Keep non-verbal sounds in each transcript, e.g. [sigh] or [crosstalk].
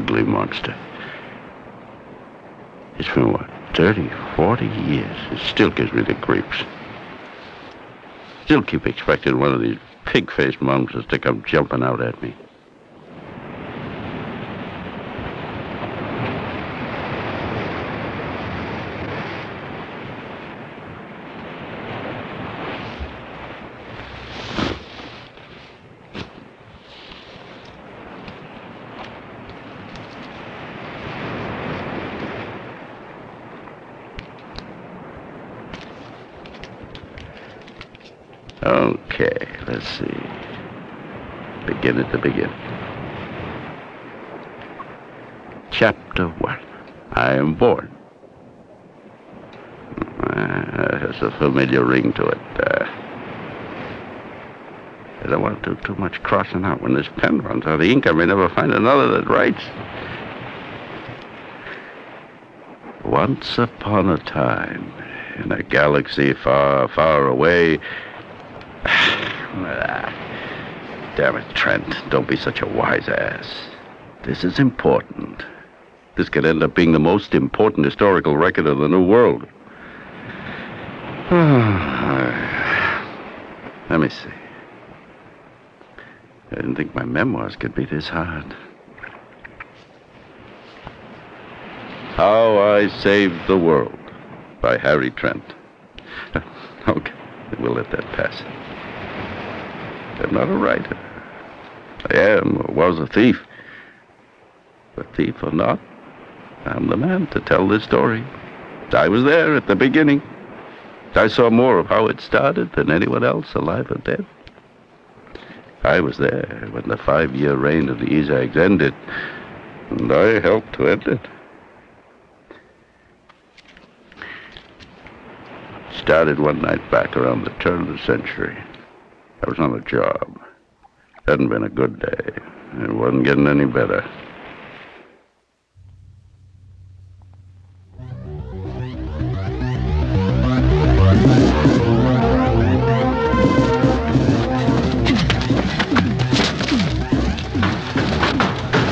ugly monster. It's been, what, 30, 40 years. It still gives me the creeps. Still keep expecting one of these pig-faced monsters to come jumping out at me. Okay, let's see. Begin at the beginning. Chapter 1. I am born. Uh, has a familiar ring to it. Uh, I don't want to do too much crossing out. When this pen runs out of ink, I may never find another that writes. Once upon a time, in a galaxy far, far away, [sighs] Ah, damn it, Trent. Don't be such a wise ass. This is important. This could end up being the most important historical record of the New World. [sighs] Let me see. I didn't think my memoirs could be this hard. How I Saved the World by Harry Trent. [laughs] okay, we'll let that pass. I'm not a writer. I am or was a thief. But thief or not, I'm the man to tell this story. I was there at the beginning. I saw more of how it started than anyone else, alive or dead. I was there when the five-year reign of the Ezags ended, and I helped to end it. Started one night back around the turn of the century. I was on a job. Hadn't been a good day. It wasn't getting any better.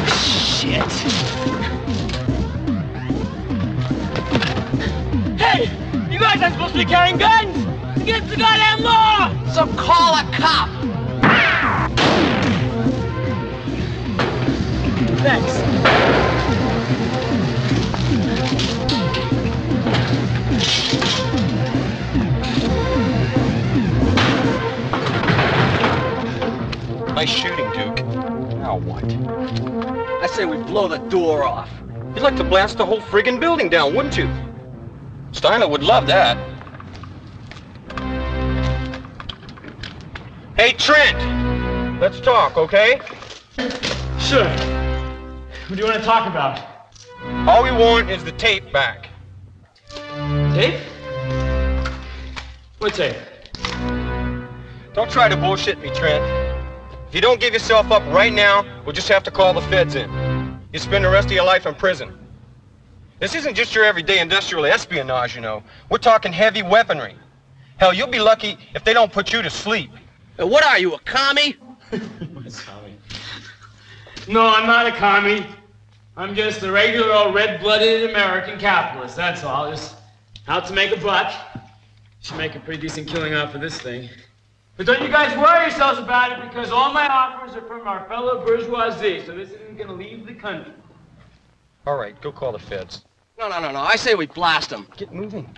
Shit. Hey! You guys aren't supposed to be carrying guns! Against the goddamn law! So call a cop! Thanks. Nice shooting, Duke. Now what? I say we blow the door off. You'd like to blast the whole friggin' building down, wouldn't you? Steiner would love that. Hey, Trent! Let's talk, okay? Sure. What do you want to talk about? All we want is the tape back. Tape? What tape? Don't try to bullshit me, Trent. If you don't give yourself up right now, we'll just have to call the feds in. You spend the rest of your life in prison. This isn't just your everyday industrial espionage, you know. We're talking heavy weaponry. Hell, you'll be lucky if they don't put you to sleep. What are you, a commie? [laughs] No, I'm not a commie. I'm just a regular old red-blooded American capitalist, that's all. Just out to make a buck. Should make a pretty decent killing off of this thing. But don't you guys worry yourselves about it because all my offers are from our fellow bourgeoisie, so this isn't gonna leave the country. All right, go call the feds. No, no, no, no. I say we blast them. Get moving.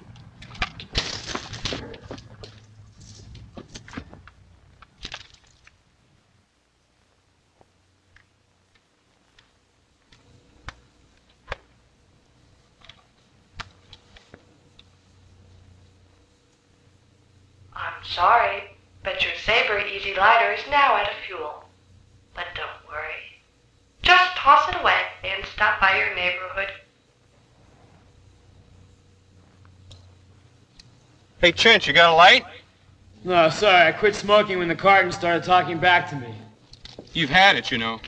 I'm sorry, but your Sabre Easy Lighter is now out of fuel. But don't worry. Just toss it away and stop by your neighborhood. Hey, Trent, you got a light? No, sorry, I quit smoking when the carton started talking back to me. You've had it, you know.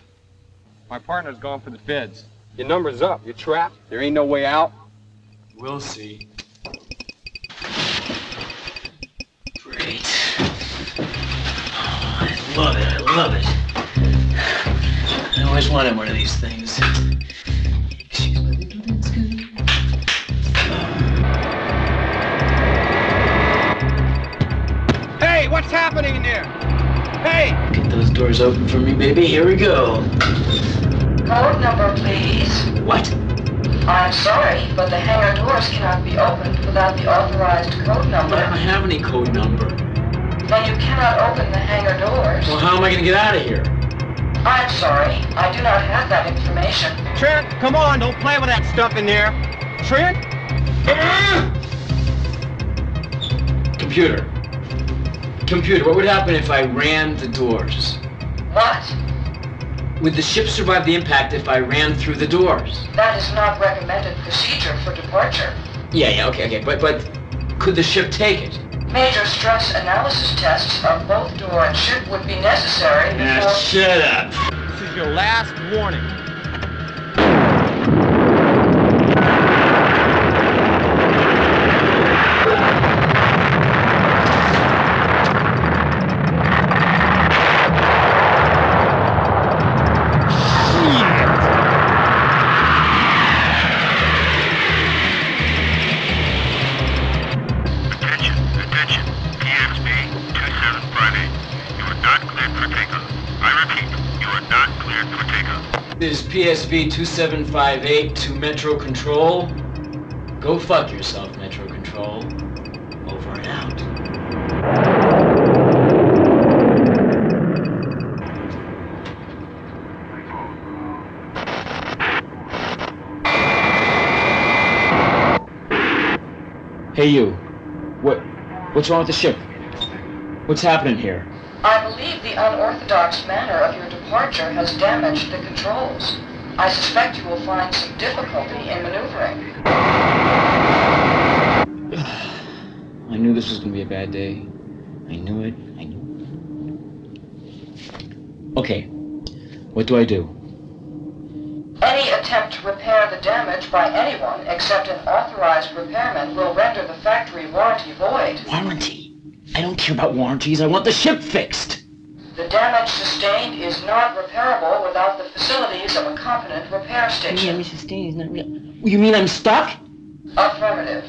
My partner's gone for the feds. Your number's up. You're trapped. There ain't no way out. We'll see. Great. I love it. I love it. I always wanted one of these things. Hey, what's happening in there? Hey! Get those doors open for me, baby. Here we go. Code number, please. What? I'm sorry, but the hangar doors cannot be opened without the authorized code number. I don't have any code number. Then you cannot open the hangar doors. Well, how am I gonna get out of here? I'm sorry, I do not have that information. Trent, come on, don't play with that stuff in there. Trent? [clears throat] Computer. Computer, what would happen if I ran the doors? What? Would the ship survive the impact if I ran through the doors? That is not recommended procedure for departure. Yeah, yeah, okay, okay, but but could the ship take it? Major stress analysis tests of both door and ship would be necessary before... shut up. This is your last warning. Is PSV 2758 to Metro Control. Go fuck yourself, Metro Control. Over and out. Hey you. What what's wrong with the ship? What's happening here? I believe the unorthodox manner of your departure has damaged the controls. I suspect you will find some difficulty in maneuvering. [sighs] I knew this was gonna be a bad day. I knew it. I knew. it. Okay. What do I do? Any attempt to repair the damage by anyone except an authorized repairman will render the factory warranty void. Warranty. I don't care about warranties. I want the ship fixed. The damage sustained is not repairable without the facilities of a competent repair station. You mean I'm stuck? Affirmative.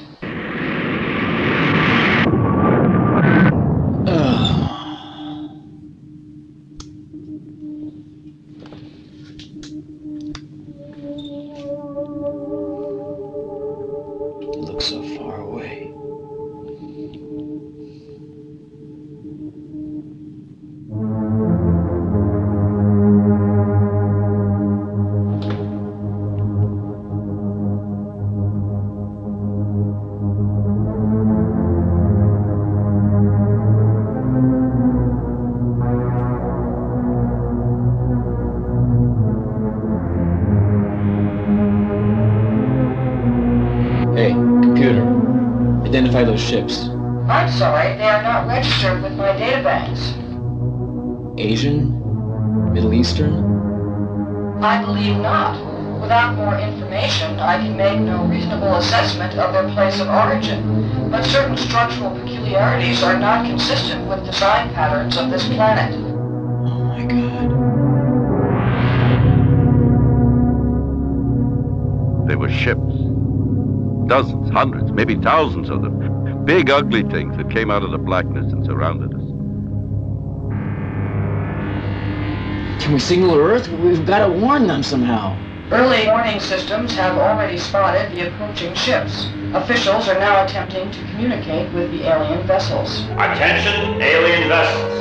Those ships. I'm sorry, they are not registered with my databanks. Asian? Middle Eastern? I believe not. Without more information, I can make no reasonable assessment of their place of origin. But certain structural peculiarities are not consistent with design patterns of this planet. Oh my god. They were ships. Dozens, hundreds, maybe thousands of them. Big, ugly things that came out of the blackness and surrounded us. Can we signal Earth? We've got to warn them somehow. Early warning systems have already spotted the approaching ships. Officials are now attempting to communicate with the alien vessels. Attention, alien vessels.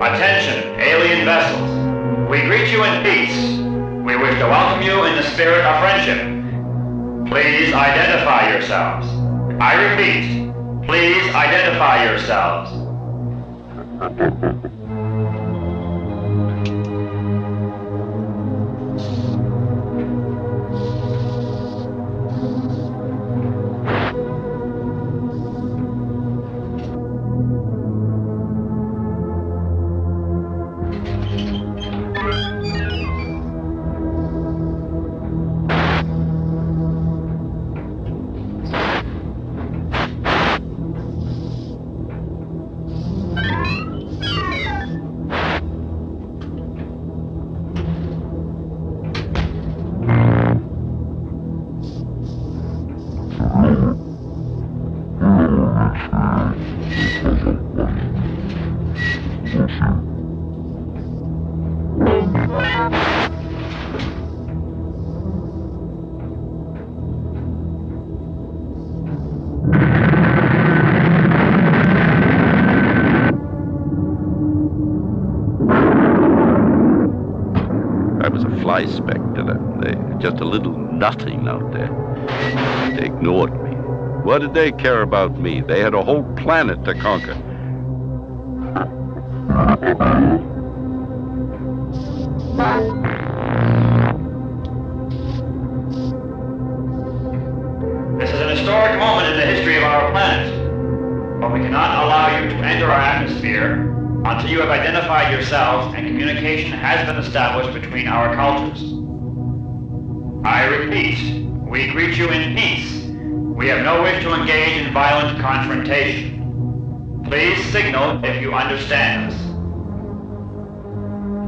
Attention, alien vessels. We greet you in peace. We wish to welcome you in the spirit of friendship. Please identify yourselves. I repeat, please identify yourselves. [laughs] nothing out there. They ignored me. What did they care about me? They had a whole planet to conquer.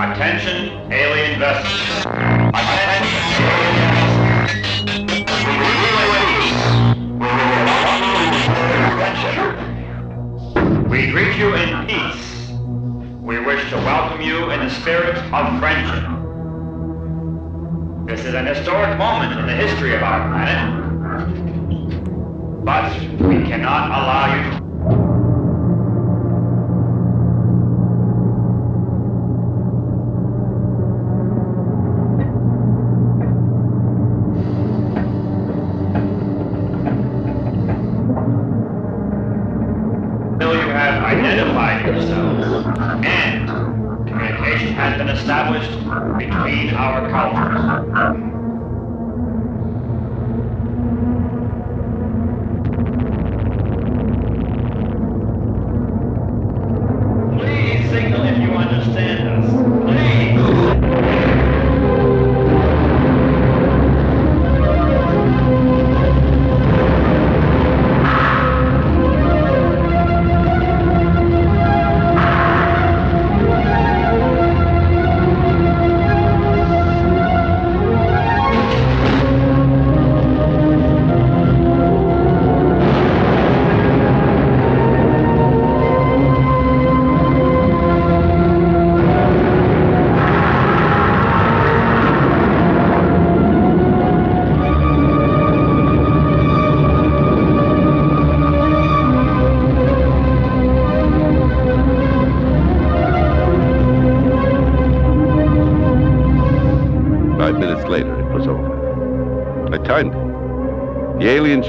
Attention, alien vessels. Attention, alien vessels. We greet you in peace. We greet you in peace. We wish to welcome you in the spirit of friendship. This is an historic moment in the history of our planet. But we cannot allow you to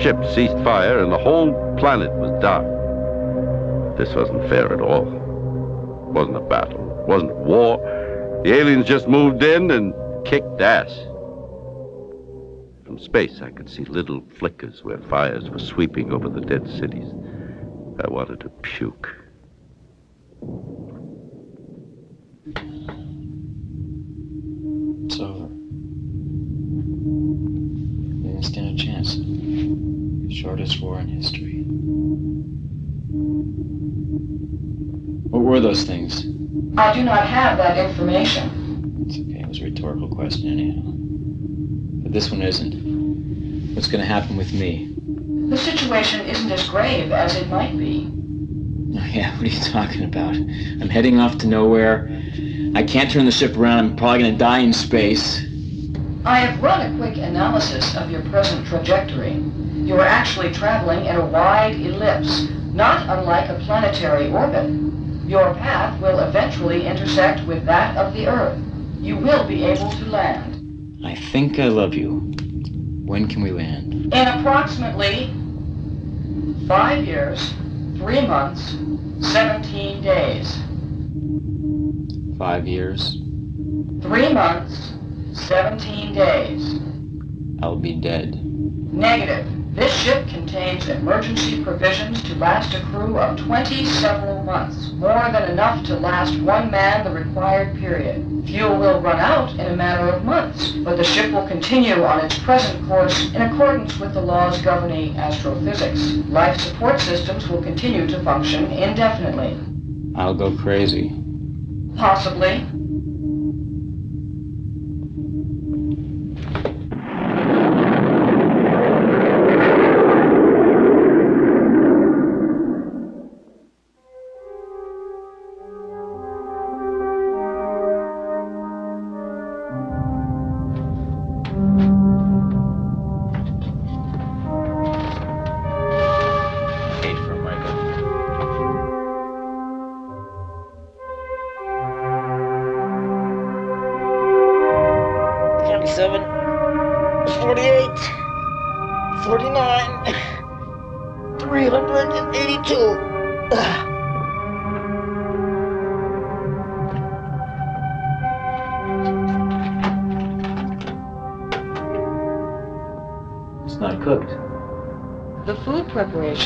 ship ceased fire, and the whole planet was dark. This wasn't fair at all. It wasn't a battle. It wasn't war. The aliens just moved in and kicked ass. From space, I could see little flickers where fires were sweeping over the dead cities. I wanted to puke. Shortest war in history. What were those things? I do not have that information. It's okay. It was a rhetorical question, anyhow. But this one isn't. What's going to happen with me? The situation isn't as grave as it might be. Oh, [laughs] yeah, what are you talking about? I'm heading off to nowhere. I can't turn the ship around. I'm probably going to die in space. I have run a quick analysis of your present trajectory. You are actually traveling in a wide ellipse, not unlike a planetary orbit. Your path will eventually intersect with that of the Earth. You will be able to land. I think I love you. When can we land? In approximately five years, three months, 17 days. Five years. Three months, 17 days. I'll be dead. Negative. This ship contains emergency provisions to last a crew of 20 several months, more than enough to last one man the required period. Fuel will run out in a matter of months, but the ship will continue on its present course in accordance with the laws governing astrophysics. Life support systems will continue to function indefinitely. I'll go crazy. Possibly.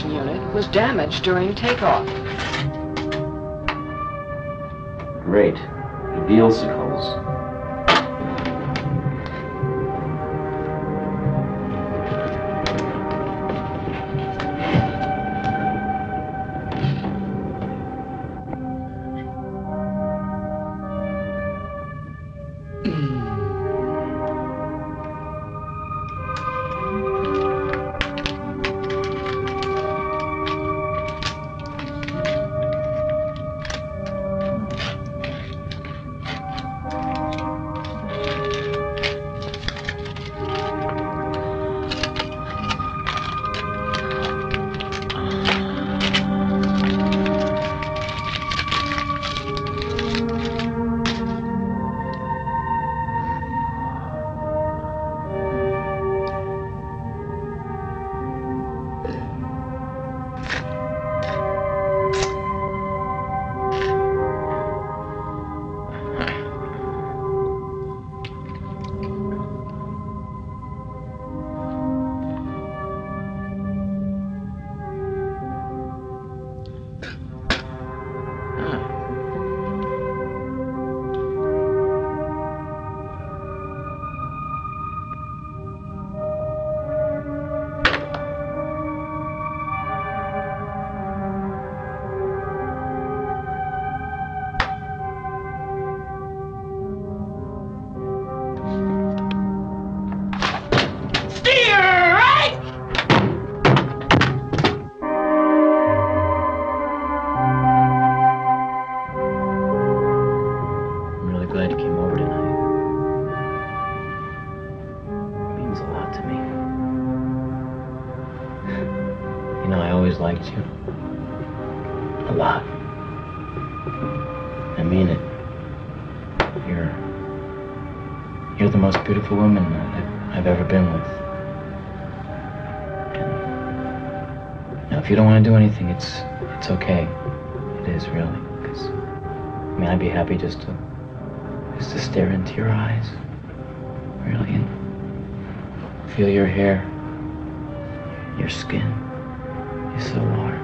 Unit was damaged during takeoff. Great. The vealsicles. Woman I've, I've ever been with. Now, if you don't want to do anything, it's it's okay. It is really, because I mean, I'd be happy just to just to stare into your eyes, really, and feel your hair, your skin. You're so warm.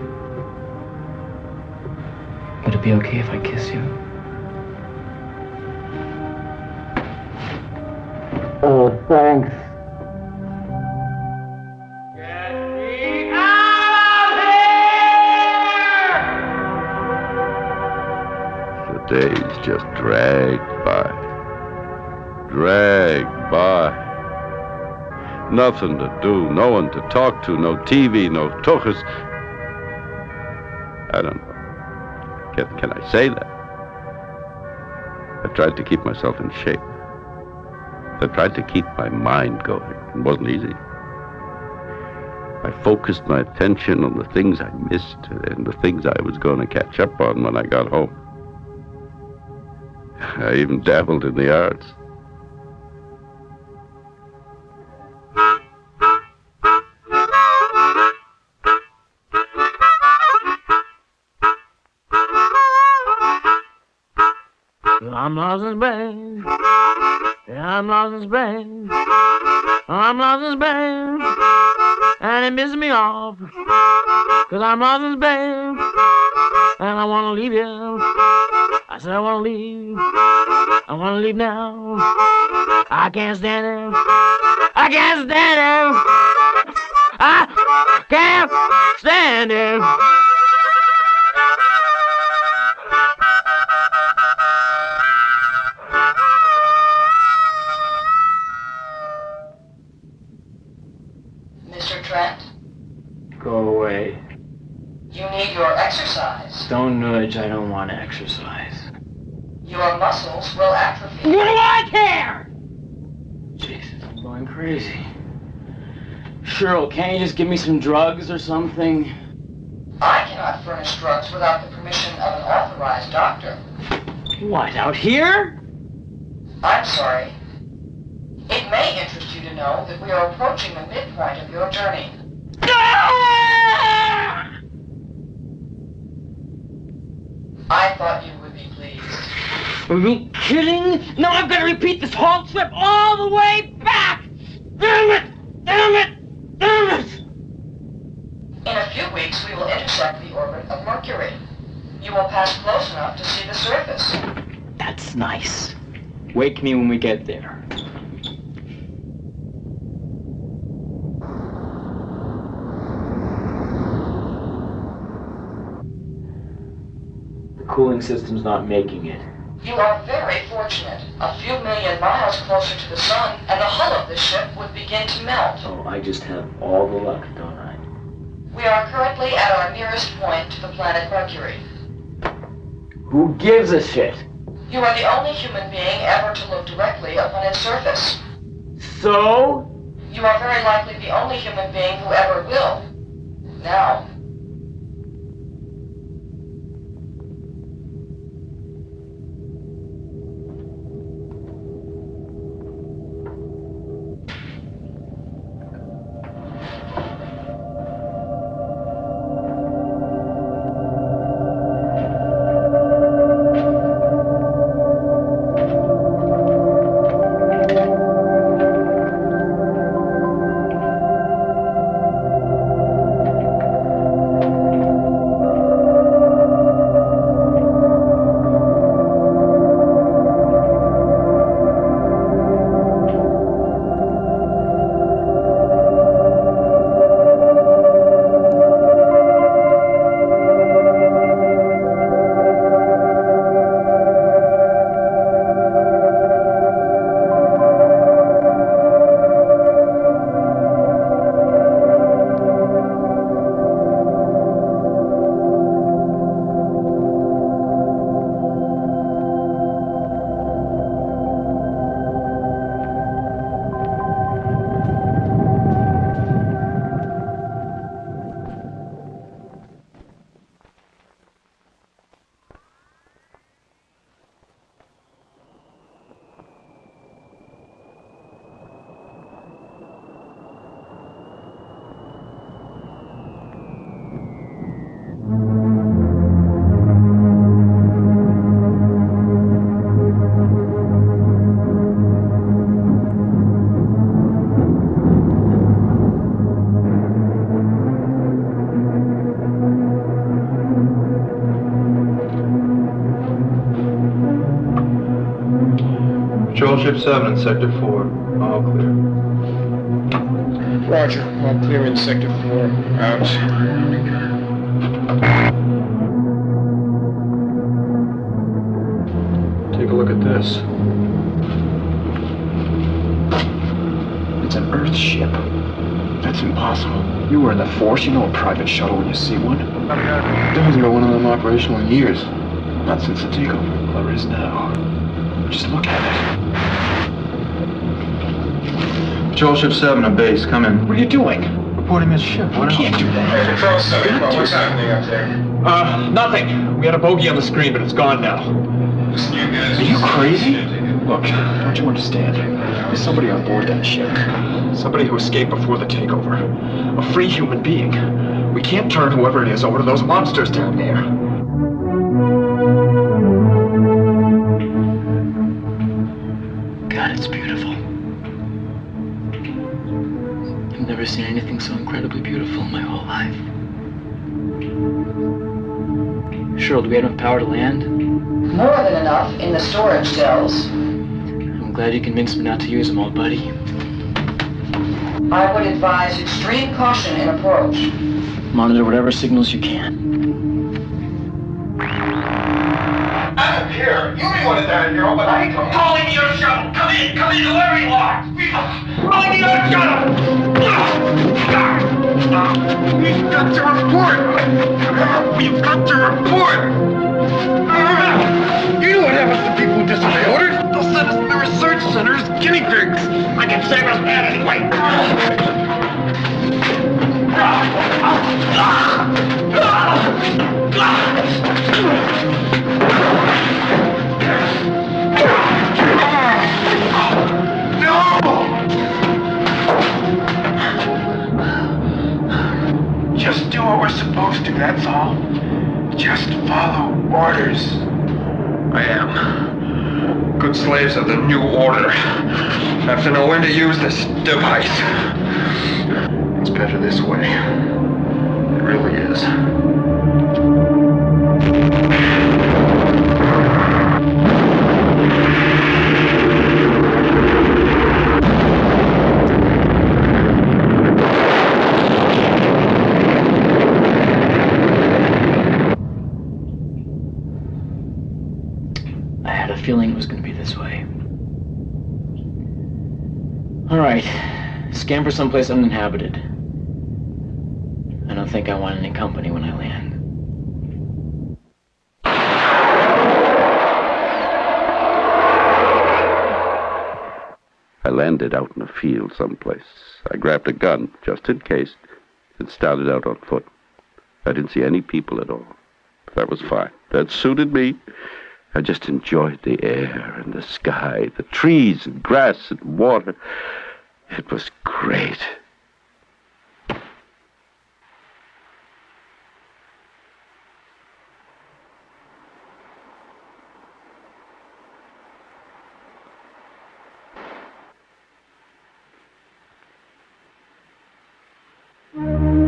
Would it be okay if I kiss you? Nothing to do, no one to talk to, no TV, no tuchus. I don't know. Can, can I say that? I tried to keep myself in shape. I tried to keep my mind going. It wasn't easy. I focused my attention on the things I missed and the things I was going to catch up on when I got home. I even dabbled in the arts. Cause I'm lost crazy. Cheryl, can't you just give me some drugs or something? I cannot furnish drugs without the permission of an authorized doctor. What, out here? I'm sorry. It may interest you to know that we are approaching the midpoint of your journey. Ah! I thought you would be pleased. Are you kidding? Now I've got to repeat this whole trip all the way back! Damn it! Damn it! Damn it! In a few weeks, we will intersect the orbit of Mercury. You will pass close enough to see the surface. That's nice. Wake me when we get there. The cooling system's not making it. You are very fortunate. A few million miles closer to the sun, and the hull of this ship would begin to melt. Oh, I just have all the luck, don't I? We are currently at our nearest point to the planet Mercury. Who gives a shit? You are the only human being ever to look directly upon its surface. So? You are very likely the only human being who ever will. Now, Patrol Ship 7 in Sector 4. All clear. Roger. All clear in Sector 4. Out. Take a look at this. It's an Earth ship. That's impossible. You were in the Force. You know a private shuttle when you see one. There hasn't been one of them operational in years. Not since the takeover. There is now. Just look at it. Patrol Ship 7 at base. Come in. What are you doing? Reporting this ship. What else? Can't do that. Control 7, what's happening up there? Uh, nothing. We had a bogey on the screen, but it's gone now. Listen, you guys. Are you crazy? Look, don't you understand? There's somebody on board that ship. Somebody who escaped before the takeover. A free human being. We can't turn whoever it is over to those monsters down there. I've never seen anything so incredibly beautiful in my whole life. Cheryl, do we have enough power to land? more than enough in the storage cells. I'm glad you convinced me not to use them all, buddy. I would advise extreme caution in approach. Monitor whatever signals you can. I'm here. You may want it down here, oh, but I don't. Calling me your shuttle! We've got to report! We've got to report! You know what happens to people who disobey orders? They'll send us to the research center as guinea pigs! I can save us anyway! We're supposed to, that's all. Just follow orders. I am. Good slaves of the new order have to know when to use this device. It's better this way. It really is. Scamper someplace uninhabited. I don't think I want any company when I land. I landed out in a field someplace. I grabbed a gun, just in case, and started out on foot. I didn't see any people at all. That was fine. That suited me. I just enjoyed the air and the sky, the trees and grass and water. It was great. Well,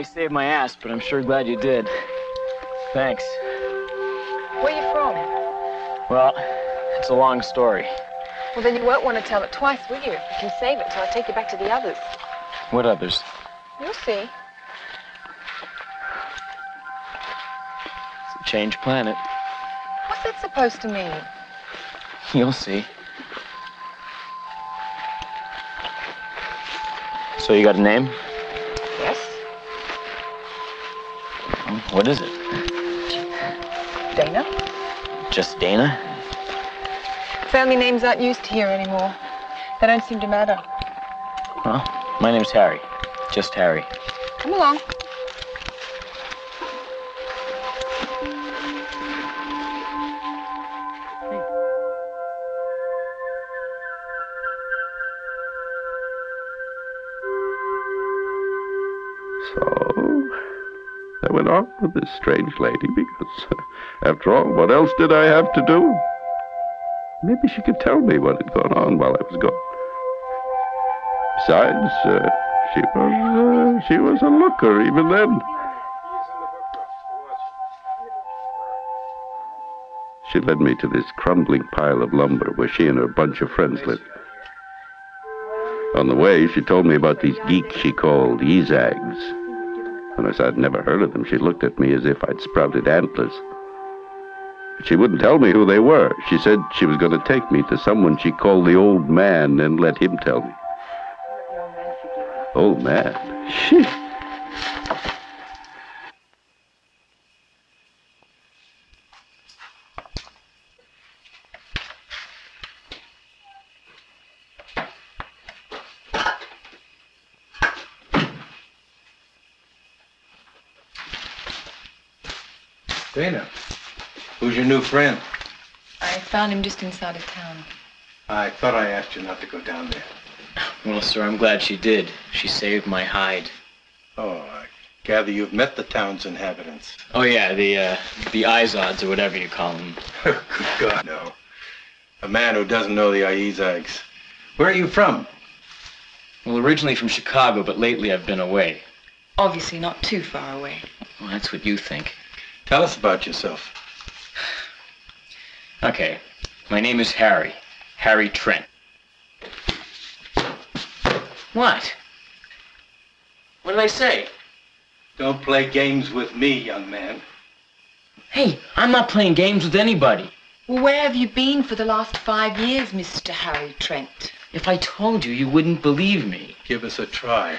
you saved my ass, but I'm sure glad you did. Thanks. Where are you from? Well, it's a long story. Well, then you won't want to tell it twice, will you? You can save it till I take you back to the others. What others? You'll see. It's a changed planet. What's that supposed to mean? You'll see. So you got a name? What is it? Dana? Just Dana? Family names aren't used here anymore. They don't seem to matter. Well, my name's Harry. Just Harry. Come along. Went on with this strange lady because, [laughs] after all, what else did I have to do? Maybe she could tell me what had gone on while I was gone. Besides, uh, she was uh, she was a looker even then. She led me to this crumbling pile of lumber where she and her bunch of friends lived. On the way, she told me about these geeks she called Ezags. When I said I'd never heard of them, she looked at me as if I'd sprouted antlers. But she wouldn't tell me who they were. She said she was going to take me to someone she called the old man and let him tell me. Old man? Shit. Dana, who's your new friend? I found him just inside of town. I thought I asked you not to go down there. Well, sir, I'm glad she did. She saved my hide. Oh, I gather you've met the town's inhabitants. Oh yeah, the uh, the Izods or whatever you call them. Oh [laughs] good God, no. A man who doesn't know the Iezags. Where are you from? Well, originally from Chicago, but lately I've been away. Obviously not too far away. Well, that's what you think. Tell us about yourself. Okay, my name is Harry. Harry Trent. What? What did I say? Don't play games with me, young man. Hey, I'm not playing games with anybody. Well, where have you been for the last five years, Mr. Harry Trent? If I told you, you wouldn't believe me. Give us a try.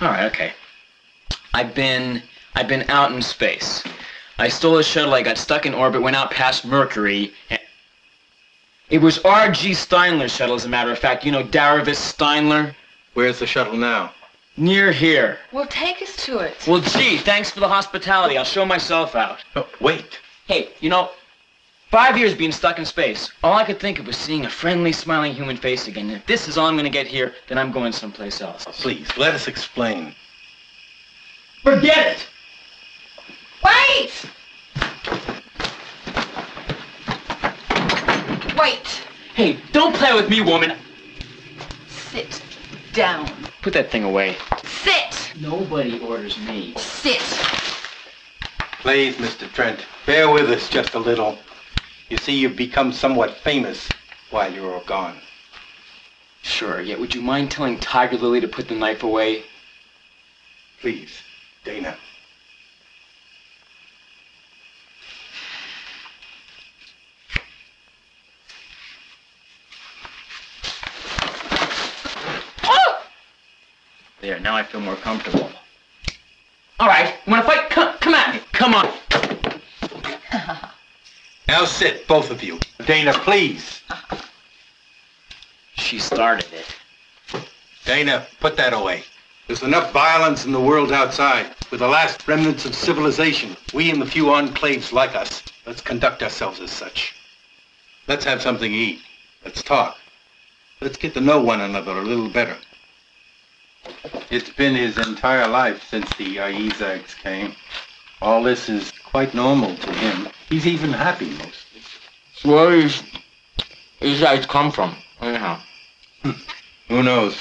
All right, okay. I've been I've been out in space. I stole a shuttle. I got stuck in orbit. Went out past Mercury. and- It was R.G. Steinler's shuttle, as a matter of fact. You know Daravis Steinler. Where's the shuttle now? Near here. Well, take us to it. Well, gee, thanks for the hospitality. I'll show myself out. Oh, wait. Hey, you know, five years being stuck in space, all I could think of was seeing a friendly, smiling human face again. If this is all I'm going to get here, then I'm going someplace else. Please, let us explain. Forget it! Wait! Wait! Hey, don't play with me, woman. Sit down. Put that thing away. Sit! Nobody orders me. Sit! Please, Mr. Trent, bear with us just a little. You see, you've become somewhat famous while you're all gone. Sure, yet would you mind telling Tiger Lily to put the knife away? Please, Dana. There, now I feel more comfortable. All right, you want to fight? Come, come at me. Come on. [laughs] Now sit, both of you. Dana, please. She started it. Dana, put that away. There's enough violence in the world outside. We're the last remnants of civilization. We and the few enclaves like us. Let's conduct ourselves as such. Let's have something to eat. Let's talk. Let's get to know one another a little better. It's been his entire life since the Iezags came. All this is quite normal to him. He's even happy mostly. Where is these guys come from? Anyhow. Hmm. Who knows?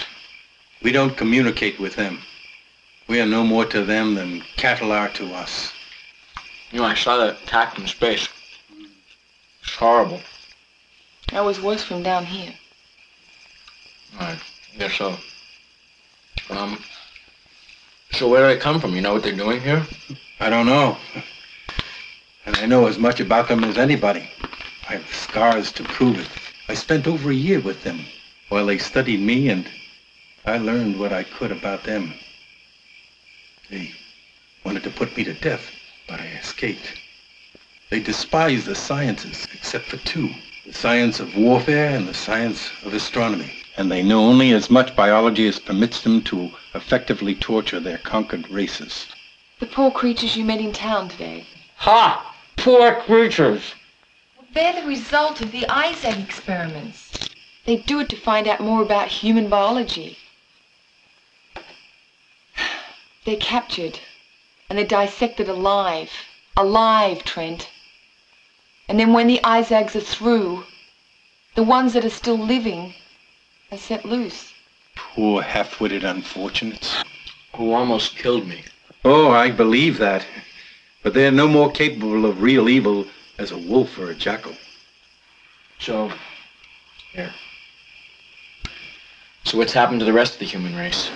We don't communicate with them. We are no more to them than cattle are to us. You know, I saw that attack from space. It's horrible. That was worse from down here. I guess so. Um, so where do they come from? You know what they're doing here? I don't know. And I know as much about them as anybody. I have scars to prove it. I spent over a year with them while they studied me and I learned what I could about them. They wanted to put me to death, but I escaped. They despise the sciences except for two. The science of warfare and the science of astronomy. And they know only as much biology as permits them to effectively torture their conquered races. The poor creatures you met in town today. Ha! Poor creatures. They're the result of the Isaac experiments. They do it to find out more about human biology. [sighs] They're captured and they're dissected alive. Alive, Trent. And then when the Isaacs are through, the ones that are still living are set loose. Poor half-witted unfortunates. Who almost killed me. Oh, I believe that. But they're no more capable of real evil as a wolf or a jackal. So, here. So what's happened to the rest of the human race?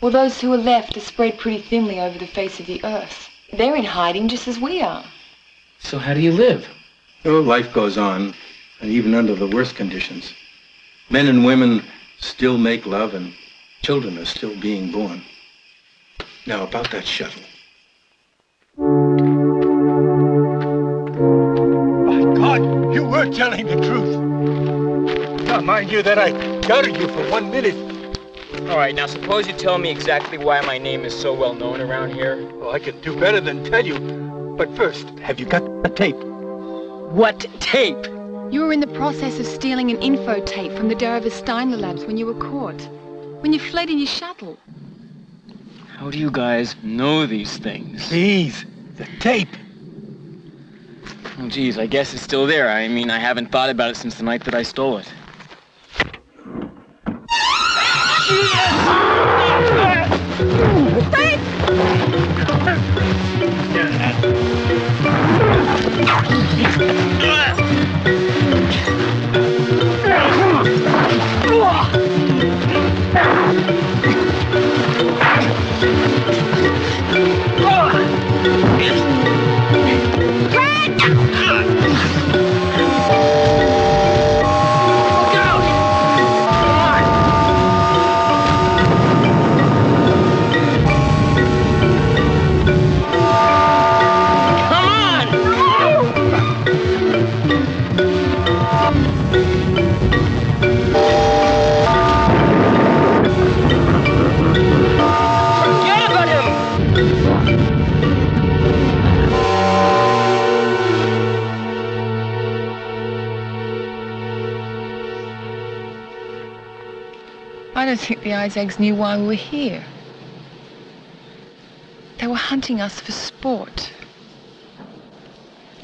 Well, those who are left are spread pretty thinly over the face of the earth. They're in hiding just as we are. So how do you live? Oh, life goes on, and even under the worst conditions. Men and women still make love, and children are still being born. Now, about that shuttle. My God, you were telling the truth. Now, mind you that I doubted you for one minute. All right, now suppose you tell me exactly why my name is so well known around here. Well, I could do better than tell you. But first, have you got the tape? What tape? You were in the process of stealing an info tape from the Darova Steiner labs when you were caught. When you fled in your shuttle. How do you guys know these things? Please, the tape. Oh, geez, I guess it's still there. I mean, I haven't thought about it since the night that I stole it. Forget Isaacs knew why we were here. They were hunting us for sport.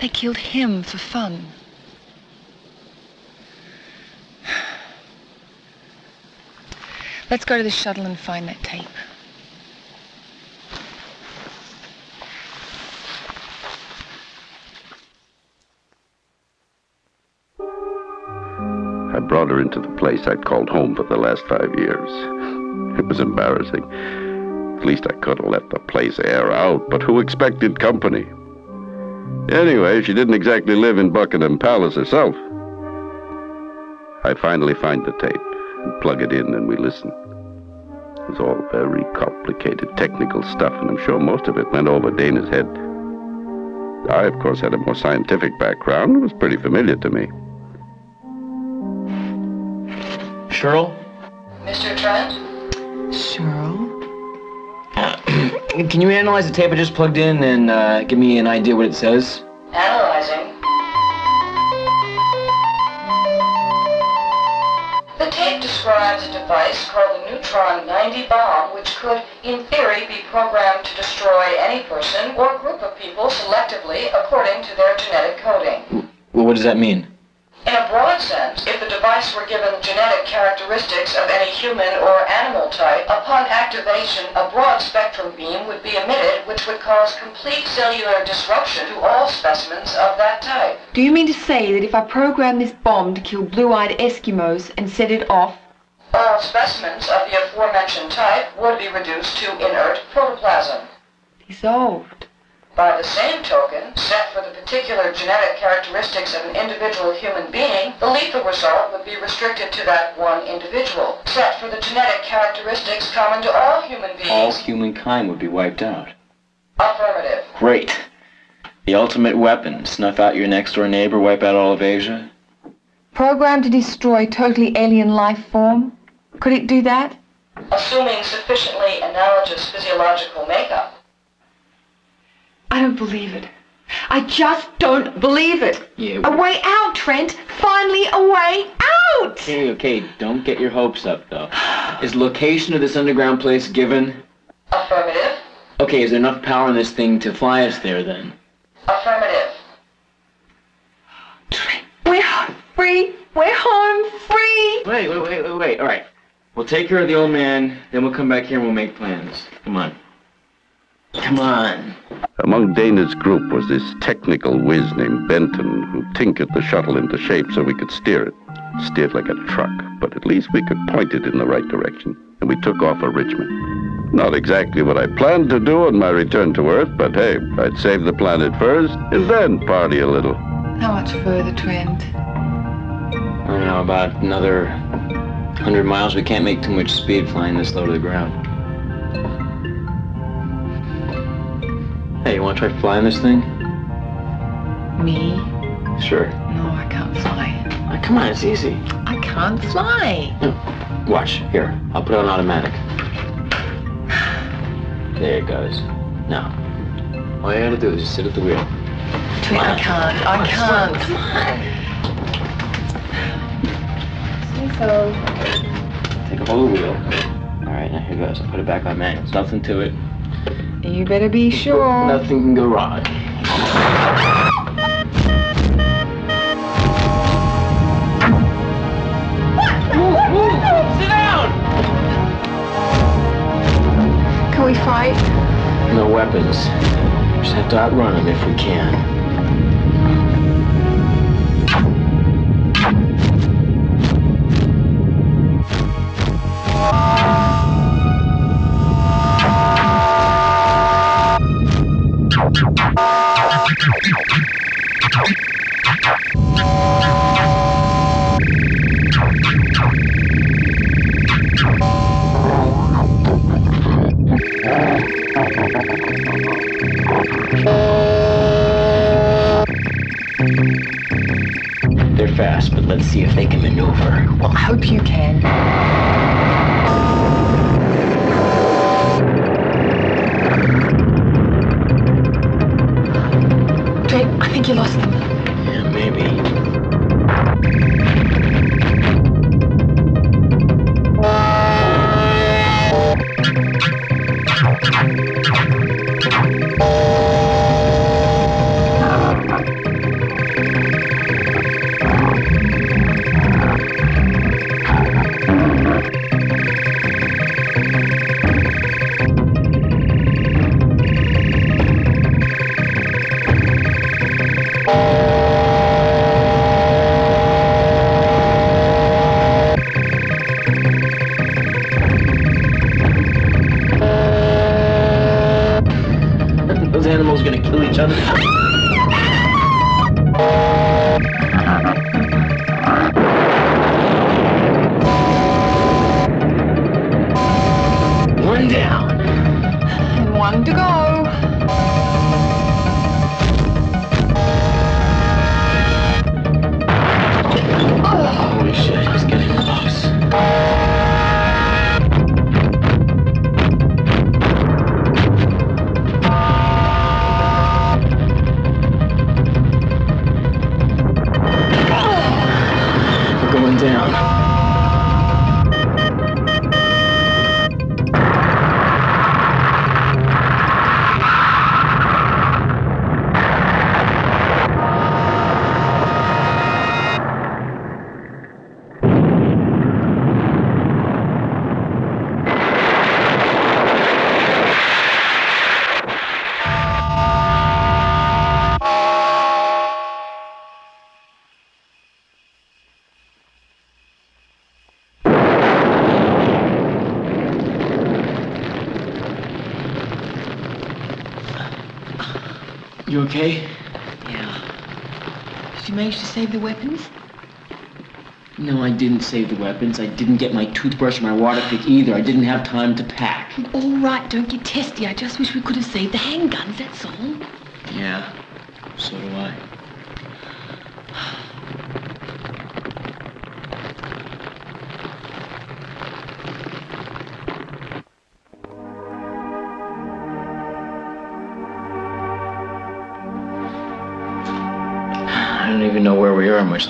They killed him for fun. [sighs] Let's go to the shuttle and find that tape. I brought her into the place I'd called home for the last five years. It was embarrassing. At least I could have let the place air out, but who expected company? Anyway, she didn't exactly live in Buckingham Palace herself. I finally find the tape, and plug it in, and we listen. It was all very complicated technical stuff, and I'm sure most of it went over Dana's head. I, of course, had a more scientific background. It was pretty familiar to me. Cheryl? Mr. Trent? Cheryl? [clears throat] Can you analyze the tape I just plugged in and uh, give me an idea what it says? Analyzing. The tape describes a device called the Neutron 90 bomb, which could, in theory, be programmed to destroy any person or group of people selectively according to their genetic coding. Well, what does that mean? In a broad sense, if the device were given genetic characteristics of any human or animal type, upon activation, a broad spectrum beam would be emitted which would cause complete cellular disruption to all specimens of that type. Do you mean to say that if I program this bomb to kill blue-eyed Eskimos and set it off, All specimens of the aforementioned type would be reduced to inert protoplasm. dissolved? By the same token, set for the particular genetic characteristics of an individual human being, the lethal result would be restricted to that one individual. Set for the genetic characteristics common to all human beings. All humankind would be wiped out. Affirmative. Great. The ultimate weapon. Snuff out your next door neighbor, wipe out all of Asia. Programmed to destroy totally alien life form? Could it do that? Assuming sufficiently analogous physiological makeup. I don't believe it. I just don't believe it. Yeah. A way out, Trent. Finally, a way out! Okay, okay, don't get your hopes up, though. Is location of this underground place given? Affirmative. Okay, is there enough power in this thing to fly us there, then? Affirmative. Trent, We're free. We're home free. Wait, wait, wait, wait, wait. All right. We'll take care of the old man, then we'll come back here and we'll make plans. Come on. Come on. Among Dana's group was this technical whiz named Benton who tinkered the shuttle into shape so we could steer it. Steered like a truck, but at least we could point it in the right direction. And we took off for Richmond. Not exactly what I planned to do on my return to Earth, but hey, I'd save the planet first and then party a little. How much further, Trent? I don't know, about another 100 miles. We can't make too much speed flying this low to the ground. Hey, you want to try flying this thing? Me? Sure. No, I can't fly. Oh, come on, it's easy. I can't fly. Watch, here. I'll put it on automatic. There it goes. Now, all you gotta do is just sit at the wheel. Trent, I can't. I can't. Come Say so. Take a hold of the wheel. All right, now here goes. I'll put it back on manual. There's nothing to it. You better be sure. Nothing can go wrong. Sit down! Can we fight? No weapons. Just have to outrun them if we can. Fast, but let's see if they can maneuver. Well, I hope you can. I think you lost them. Okay? Did you manage to save the weapons? No, I didn't save the weapons. I didn't get my toothbrush or my water pick either. I didn't have time to pack. All right, don't get testy. I just wish we could have saved the handguns, that's all.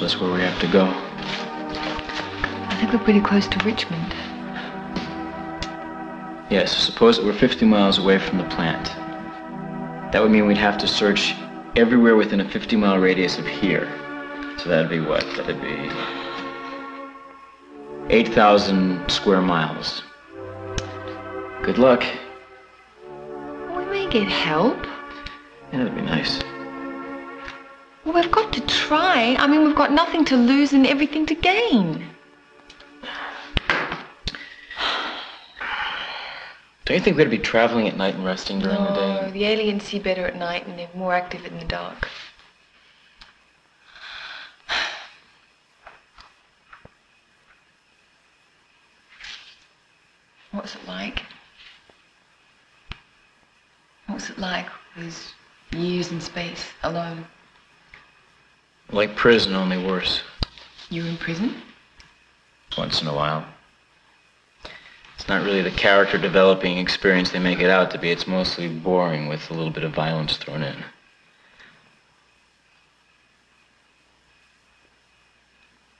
Where we are, much less where we have to go. I think we're pretty close to Richmond. Yes, suppose that we're 50 miles away from the plant. That would mean we'd have to search everywhere within a 50 mile radius of here. So that'd be what? That'd be 8,000 square miles. Good luck. We may get help. Yeah, that'd be nice. I mean, we've got nothing to lose and everything to gain. Don't you think we'd be traveling at night and resting during the day? No, the aliens see better at night and they're more active in the dark. What's it like? What's it like with years in space, alone? Like prison, only worse. You're in prison? Once in a while. It's not really the character developing experience they make it out to be. It's mostly boring with a little bit of violence thrown in.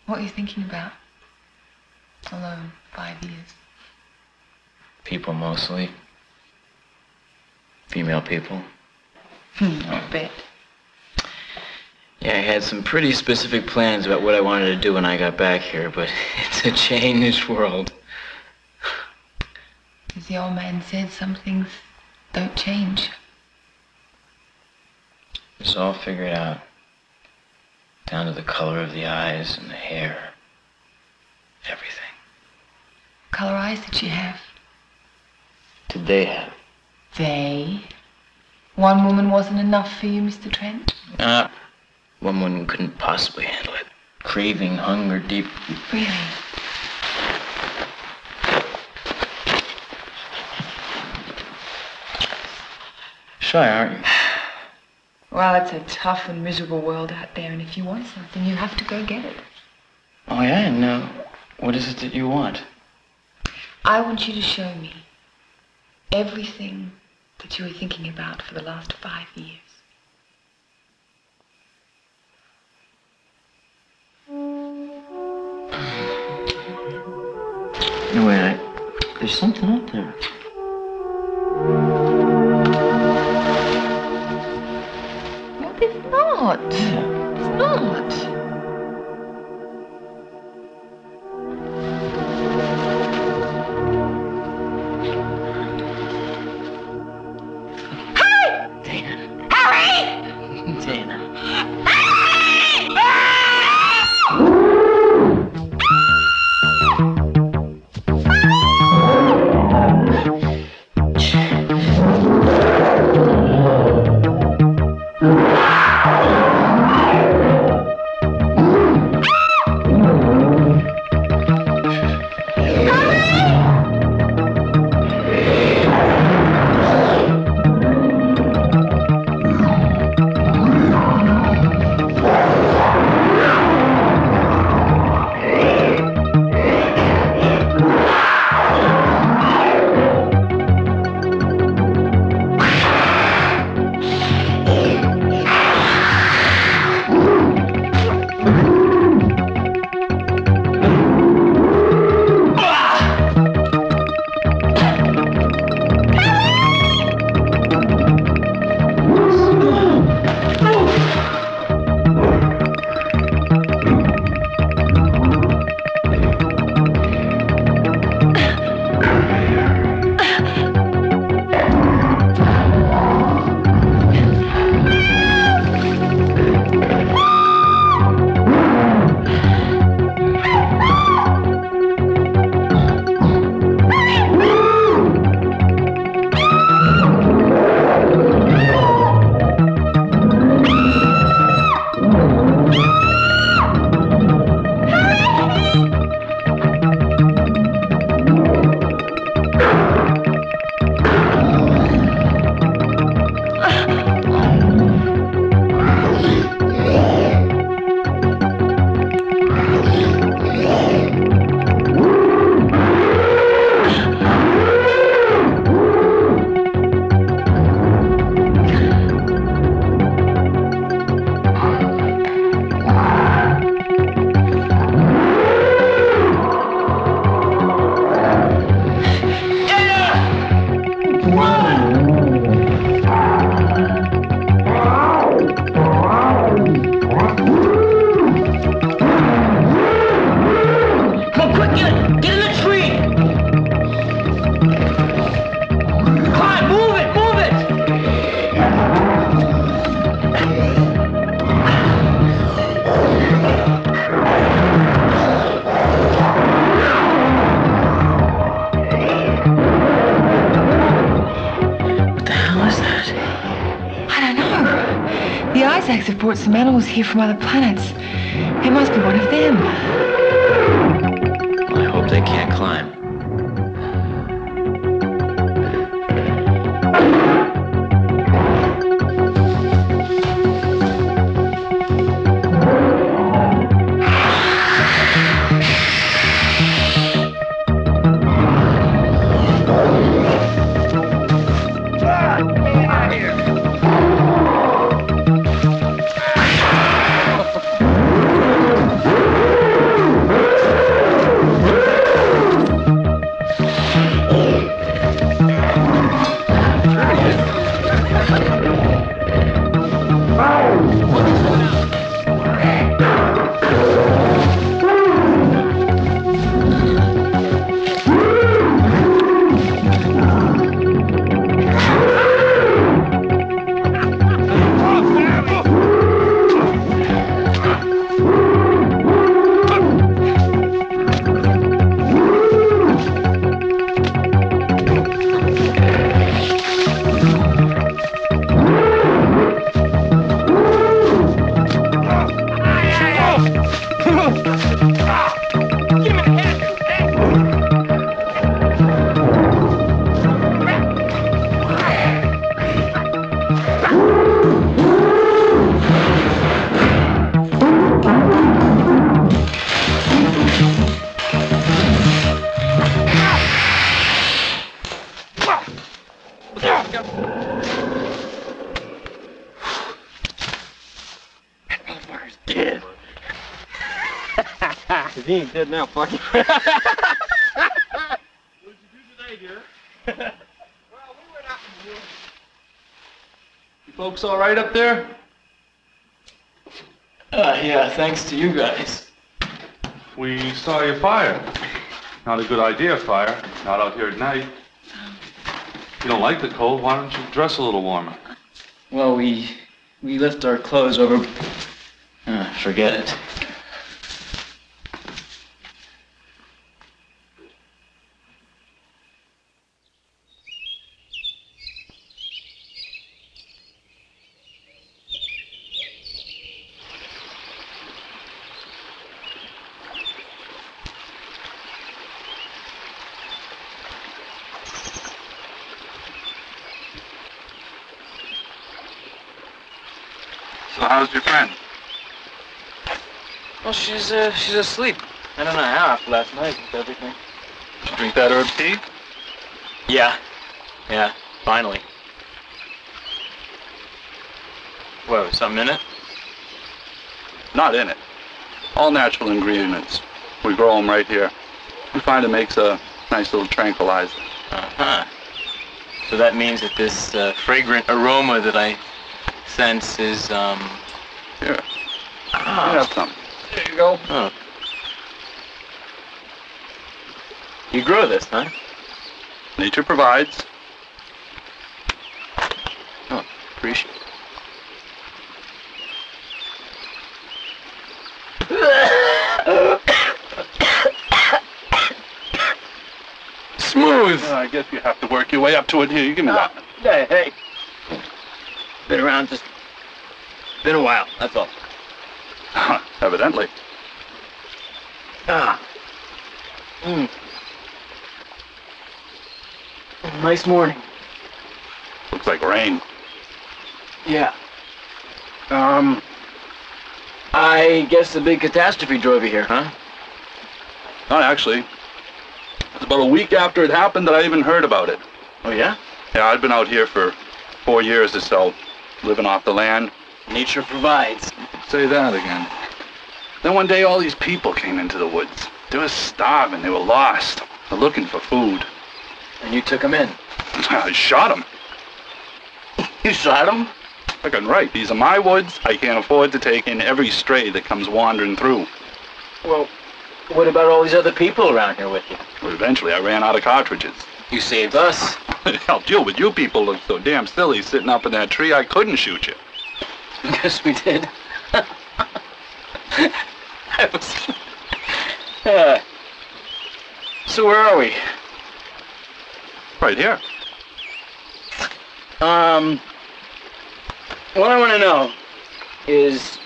What are you thinking about? Alone, five years. People mostly. Female people. Hmm, I bet. Yeah, I had some pretty specific plans about what I wanted to do when I got back here, but [laughs] it's a changed world. As the old man said, some things don't change. It's all figured out. Down to the color of the eyes and the hair. Everything. What color eyes did she have? Did they have? They? One woman wasn't enough for you, Mr. Trent? Ah, one woman couldn't possibly handle it. Craving hunger deep. Really? Shy, aren't you? Well, it's a tough and miserable world out there, and if you want something, you have to go get it. Oh, yeah? And uh, what is it that you want? I want you to show me everything that you were thinking about for the last five years. No, wait, I, there's something out there. No, there's not. It's not. Here from other planets. If he ain't dead now, fuck him. [laughs] [laughs] You folks all right up there? Uh, yeah, thanks to you guys. We saw your fire. Not a good idea, fire. Not out here at night. You don't like the cold, why don't you dress a little warmer? Well, we we lift our clothes over. Uh, forget it. So how's your friend? Well, she's uh, she's asleep. I don't know how after last night with everything. Did you drink that herb tea? Yeah, yeah, finally. Whoa, something in it? Not in it. All natural ingredients. We grow them right here. We find it makes a nice little tranquilizer. Uh-huh. So that means that this uh, fragrant aroma that I sense is, um... Here. Ah. You have some. There you. Oh. You grow this, huh? Nature provides. Oh, appreciate Smooth. I guess you have to work your way up to it. Here, you give me that. Oh, hey, hey. Been around just... Been a while, that's all. [laughs] Evidently. Ah. Mm. Nice morning. Looks like rain. Yeah. Um... I guess the big catastrophe drove you here, huh? Not actually. It's about a week after it happened that I even heard about it. Oh, yeah? Yeah, I'd been out here for four years or so, living off the land. Nature provides. Say that again. Then one day all these people came into the woods. They were starving, they were lost, they're looking for food. And you took them in? [laughs] I shot them. You shot them? Fucking right, these are my woods. I can't afford to take in every stray that comes wandering through. Well, what about all these other people around here with you? But eventually I ran out of cartridges. You saved us. [laughs] It helped you, but you people looked so damn silly sitting up in that tree I couldn't shoot you. [laughs] Yes, we did. I was... Uh, so where are we? Right here. Um, what I want to know, is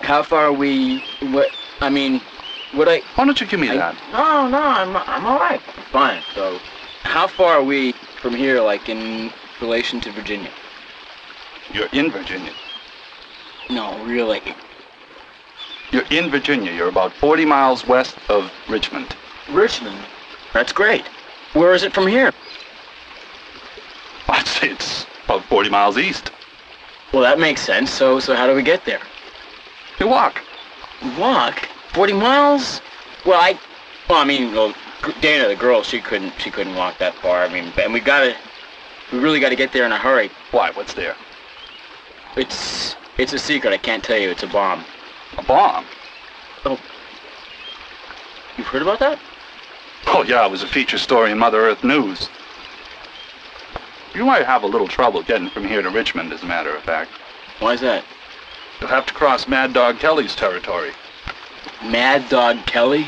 how far we. What I mean, what I. Why don't you give me that? No, no, I'm I'm all right. Fine. So, how far are we from here, like in relation to Virginia? You're in Virginia. No, really. You're in Virginia. You're about 40 miles west of Richmond. Richmond. That's great. Where is it from here? I'd say it's about 40 miles east. Well, that makes sense. So, so how do we get there? You walk. Walk? 40 miles? Well, I, well, I mean, well, Dana, the girl, she couldn't, she couldn't walk that far. I mean, and we gotta, we really gotta get there in a hurry. Why? What's there? It's, it's a secret. I can't tell you. It's a bomb. A bomb? Oh. You've heard about that? Oh, yeah, it was a feature story in Mother Earth News. You might have a little trouble getting from here to Richmond, as a matter of fact. Why's that? You'll have to cross Mad Dog Kelly's territory. Mad Dog Kelly?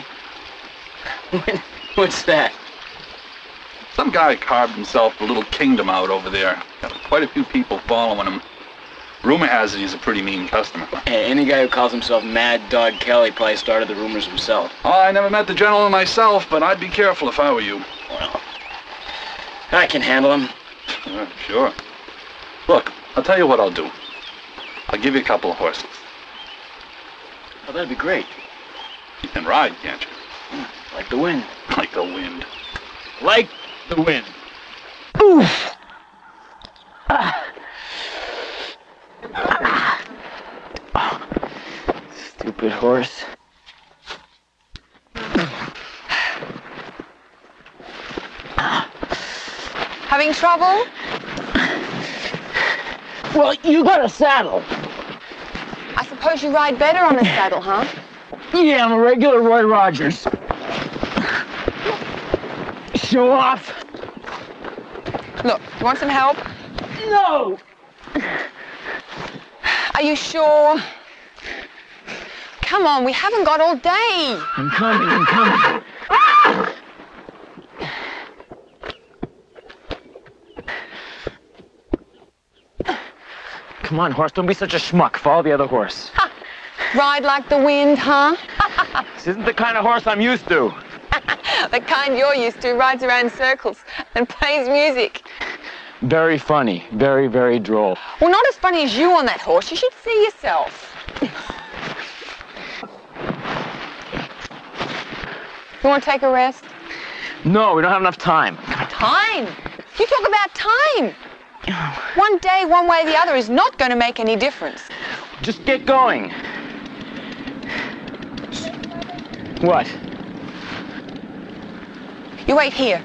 What's that? Some guy carved himself a little kingdom out over there. Got quite a few people following him. Rumor has it he's a pretty mean customer. Hey, any guy who calls himself Mad Dog Kelly probably started the rumors himself. Oh, I never met the gentleman myself, but I'd be careful if I were you. Well, I can handle him. Uh, sure. Look, I'll tell you what I'll do. I'll give you a couple of horses. Oh, that'd be great. You can ride, can't you? Like the wind. [laughs] Like the wind. Like the wind. Oof! Ah. Stupid horse. Having trouble? Well, you got a saddle. I suppose you ride better on a [laughs] saddle, huh? Yeah, I'm a regular Roy Rogers. Show off. Look, you want some help? No! Are you sure? Come on, we haven't got all day. I'm coming, I'm coming. Come on, horse, don't be such a schmuck. Follow the other horse. Ride like the wind, huh? This isn't the kind of horse I'm used to. [laughs] the kind you're used to rides around circles and plays music. Very funny. Very, very droll. Well, not as funny as you on that horse. You should see yourself. you want to take a rest? No, we don't have enough time. Time? You talk about time. One day, one way or the other is not going to make any difference. Just get going. What? You wait here.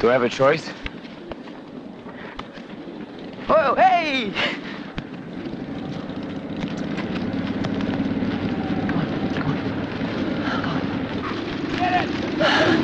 Do I have a choice? Oh, hey! Come on, come on. Get it!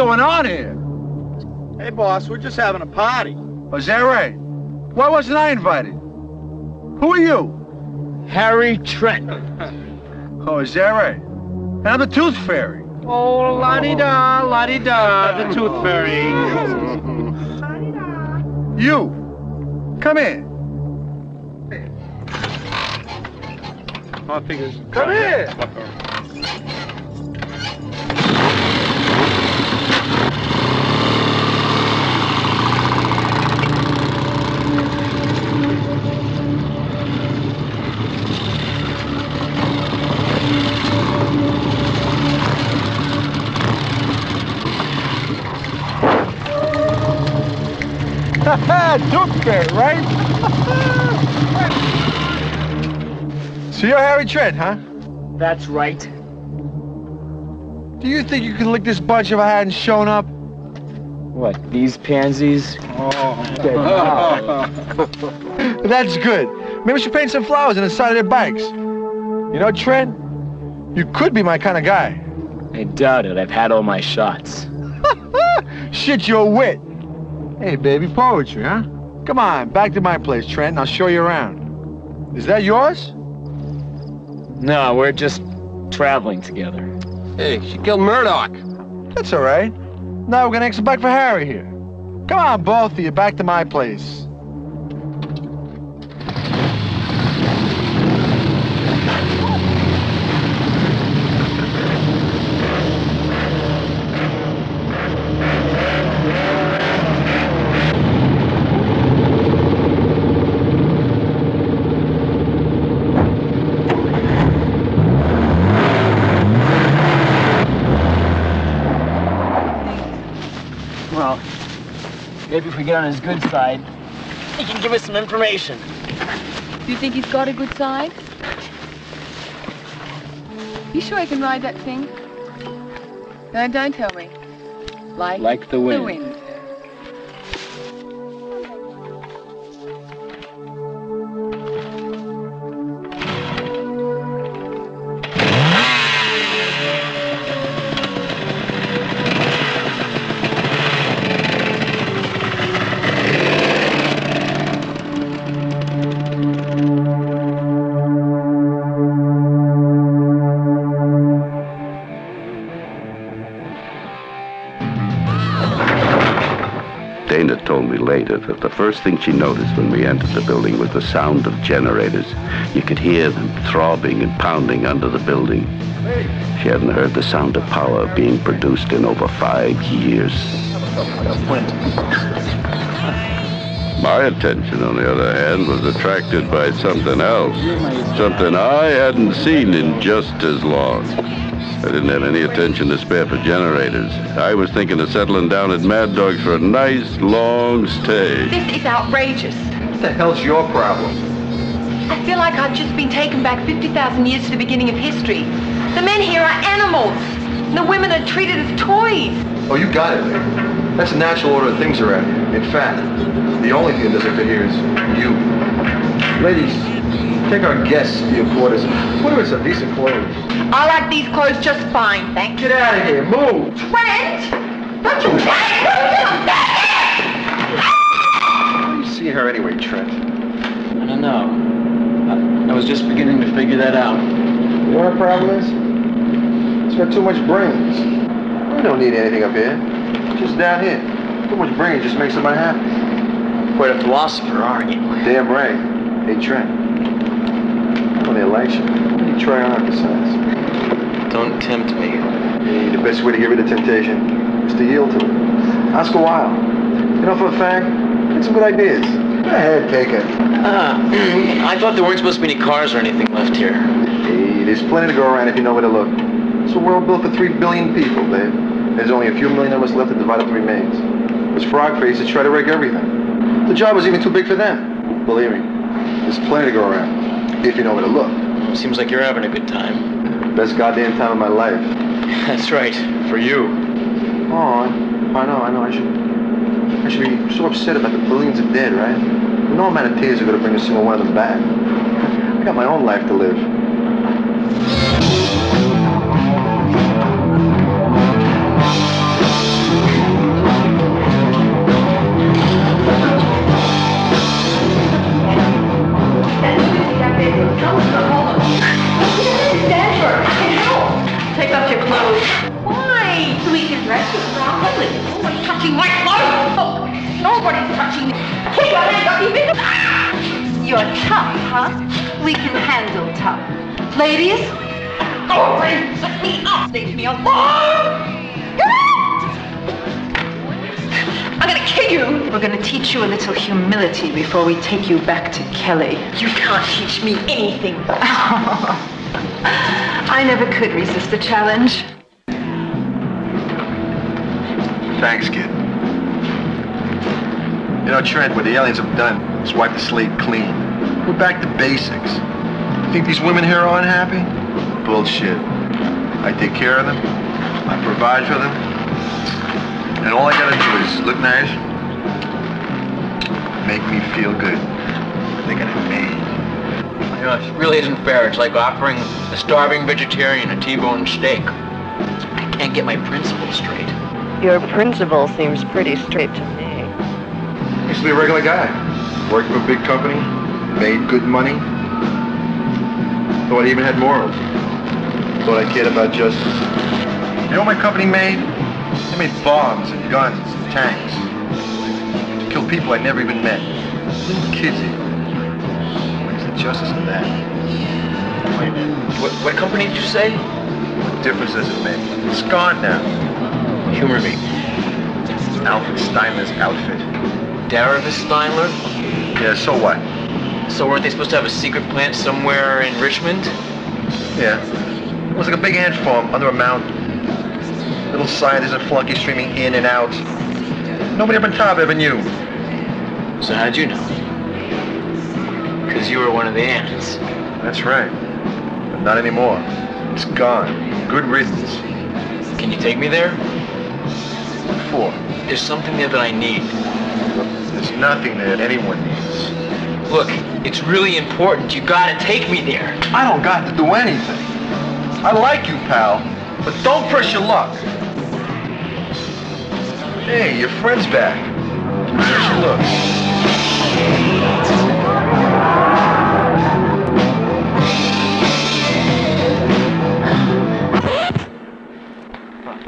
Going on here? Hey, boss, we're just having a party. Oh, is that right? Why wasn't I invited? Who are you? Harry Trent. [laughs] Oh, is that right? And I'm the Tooth Fairy. Oh, la-di-da, la-di-da, the tooth oh. fairy. [laughs] You, come in. I figures. Come here. Tooth Fairy, right? so you're Harry Trent, huh? That's right. Do you think you could lick this bunch if I hadn't shown up? What, these pansies? Oh. [laughs] That's good. Maybe we should paint some flowers on the side of their bikes. You know, Trent, you could be my kind of guy. I doubt it. I've had all my shots. [laughs] Shit, you're a wit. Hey, baby, poetry, huh? Come on, back to my place, Trent, and I'll show you around. Is that yours? No, we're just traveling together. Hey, she killed Murdoch. That's all right. Now we're gonna exit back for Harry here. Come on, both of you, back to my place. We get on his good side, he can give us some information. Do you think he's got a good side? You sure he can ride that thing? No, don't tell me. Like, Like the wind. The wind. That the first thing she noticed when we entered the building was the sound of generators. You could hear them throbbing and pounding under the building. She hadn't heard the sound of power being produced in over five years. My attention, on the other hand, was attracted by something else. Something I hadn't seen in just as long. I didn't have any attention to spare for generators. I was thinking of settling down at Mad Dog's for a nice, long stay. This is outrageous. What the hell's your problem? I feel like I've just been taken back 50,000 years to the beginning of history. The men here are animals. The women are treated as toys. Oh, you got it, lady. That's the natural order of things around here. In fact, the only thing that doesn't fit here is you. Ladies, take our guests to your quarters. Put her in some decent clothes. I like these clothes just fine, thank you. Get out of here. Move. Trent! Don't you Why are you seeing her anyway, Trent? I don't know. I, I was just beginning to figure that out. You know what our problem is? It's got too much brains. We don't need anything up here. Just down here. Too much brains just makes somebody happy. Quite a philosopher, aren't you? Damn right. Hey, Trent. On the election, what do you try on besides? Don't tempt me. Hey, the best way to get rid of temptation is to yield to it. Ask a while. You know, for a fact, get some good ideas. Go ahead, take it. Ah, [clears throat] I thought there weren't supposed to be any cars or anything left here. There's plenty to go around if you know where to look. It's a world built for three billion people, babe. There's only a few million of us left to divide up the remains. Those frog faces try to wreck everything. The job was even too big for them. Believe me, there's plenty to go around if you know where to look. Seems like you're having a good time. Best goddamn time of my life. [laughs] That's right, for you. Oh, I, I know, I know. I should. I should be so upset about the billions of dead, right? No amount of tears are gonna bring a single one of them back. [laughs] I got my own life to live. Up. Leave me alone. I'm gonna kill you. We're gonna teach you a little humility before we take you back to Kelly. You can't teach me anything. [laughs] I never could resist a challenge. Thanks, kid. You know, Trent, what the aliens have done is wipe the slate clean. We're back to basics. You think these women here are unhappy? Bullshit. I take care of them. I provide for them. And all I gotta do is look nice, make me feel good. They got it made. You know, it really isn't fair. It's like offering a starving vegetarian a T-bone steak. I can't get my principles straight. Your principle seems pretty straight to me. Used to be a regular guy. Worked for a big company, made good money. Thought I even had morals. Thought I cared about justice. You know what my company made? They made bombs and guns and tanks. To kill people I never even met. Little kids even. Where's the justice in that? Wait a minute. What, what company did you say? What difference does it make? It's gone now. Humor me. Alfred Steinler's outfit. Daravis Steinler? Yeah, so what? So weren't they supposed to have a secret plant somewhere in Richmond? Yeah. It was like a big ant farm under a mountain. Little scientists and flunkies streaming in and out. Nobody up on top ever knew. So how'd you know? Because you were one of the ants. That's right. But not anymore. It's gone. Good riddance. Can you take me there? What for? There's something there that I need. There's nothing there that anyone needs. Look, it's really important. You gotta take me there. I don't got to do anything. I like you, pal, but don't press your luck. Hey, your friend's back. How she looks?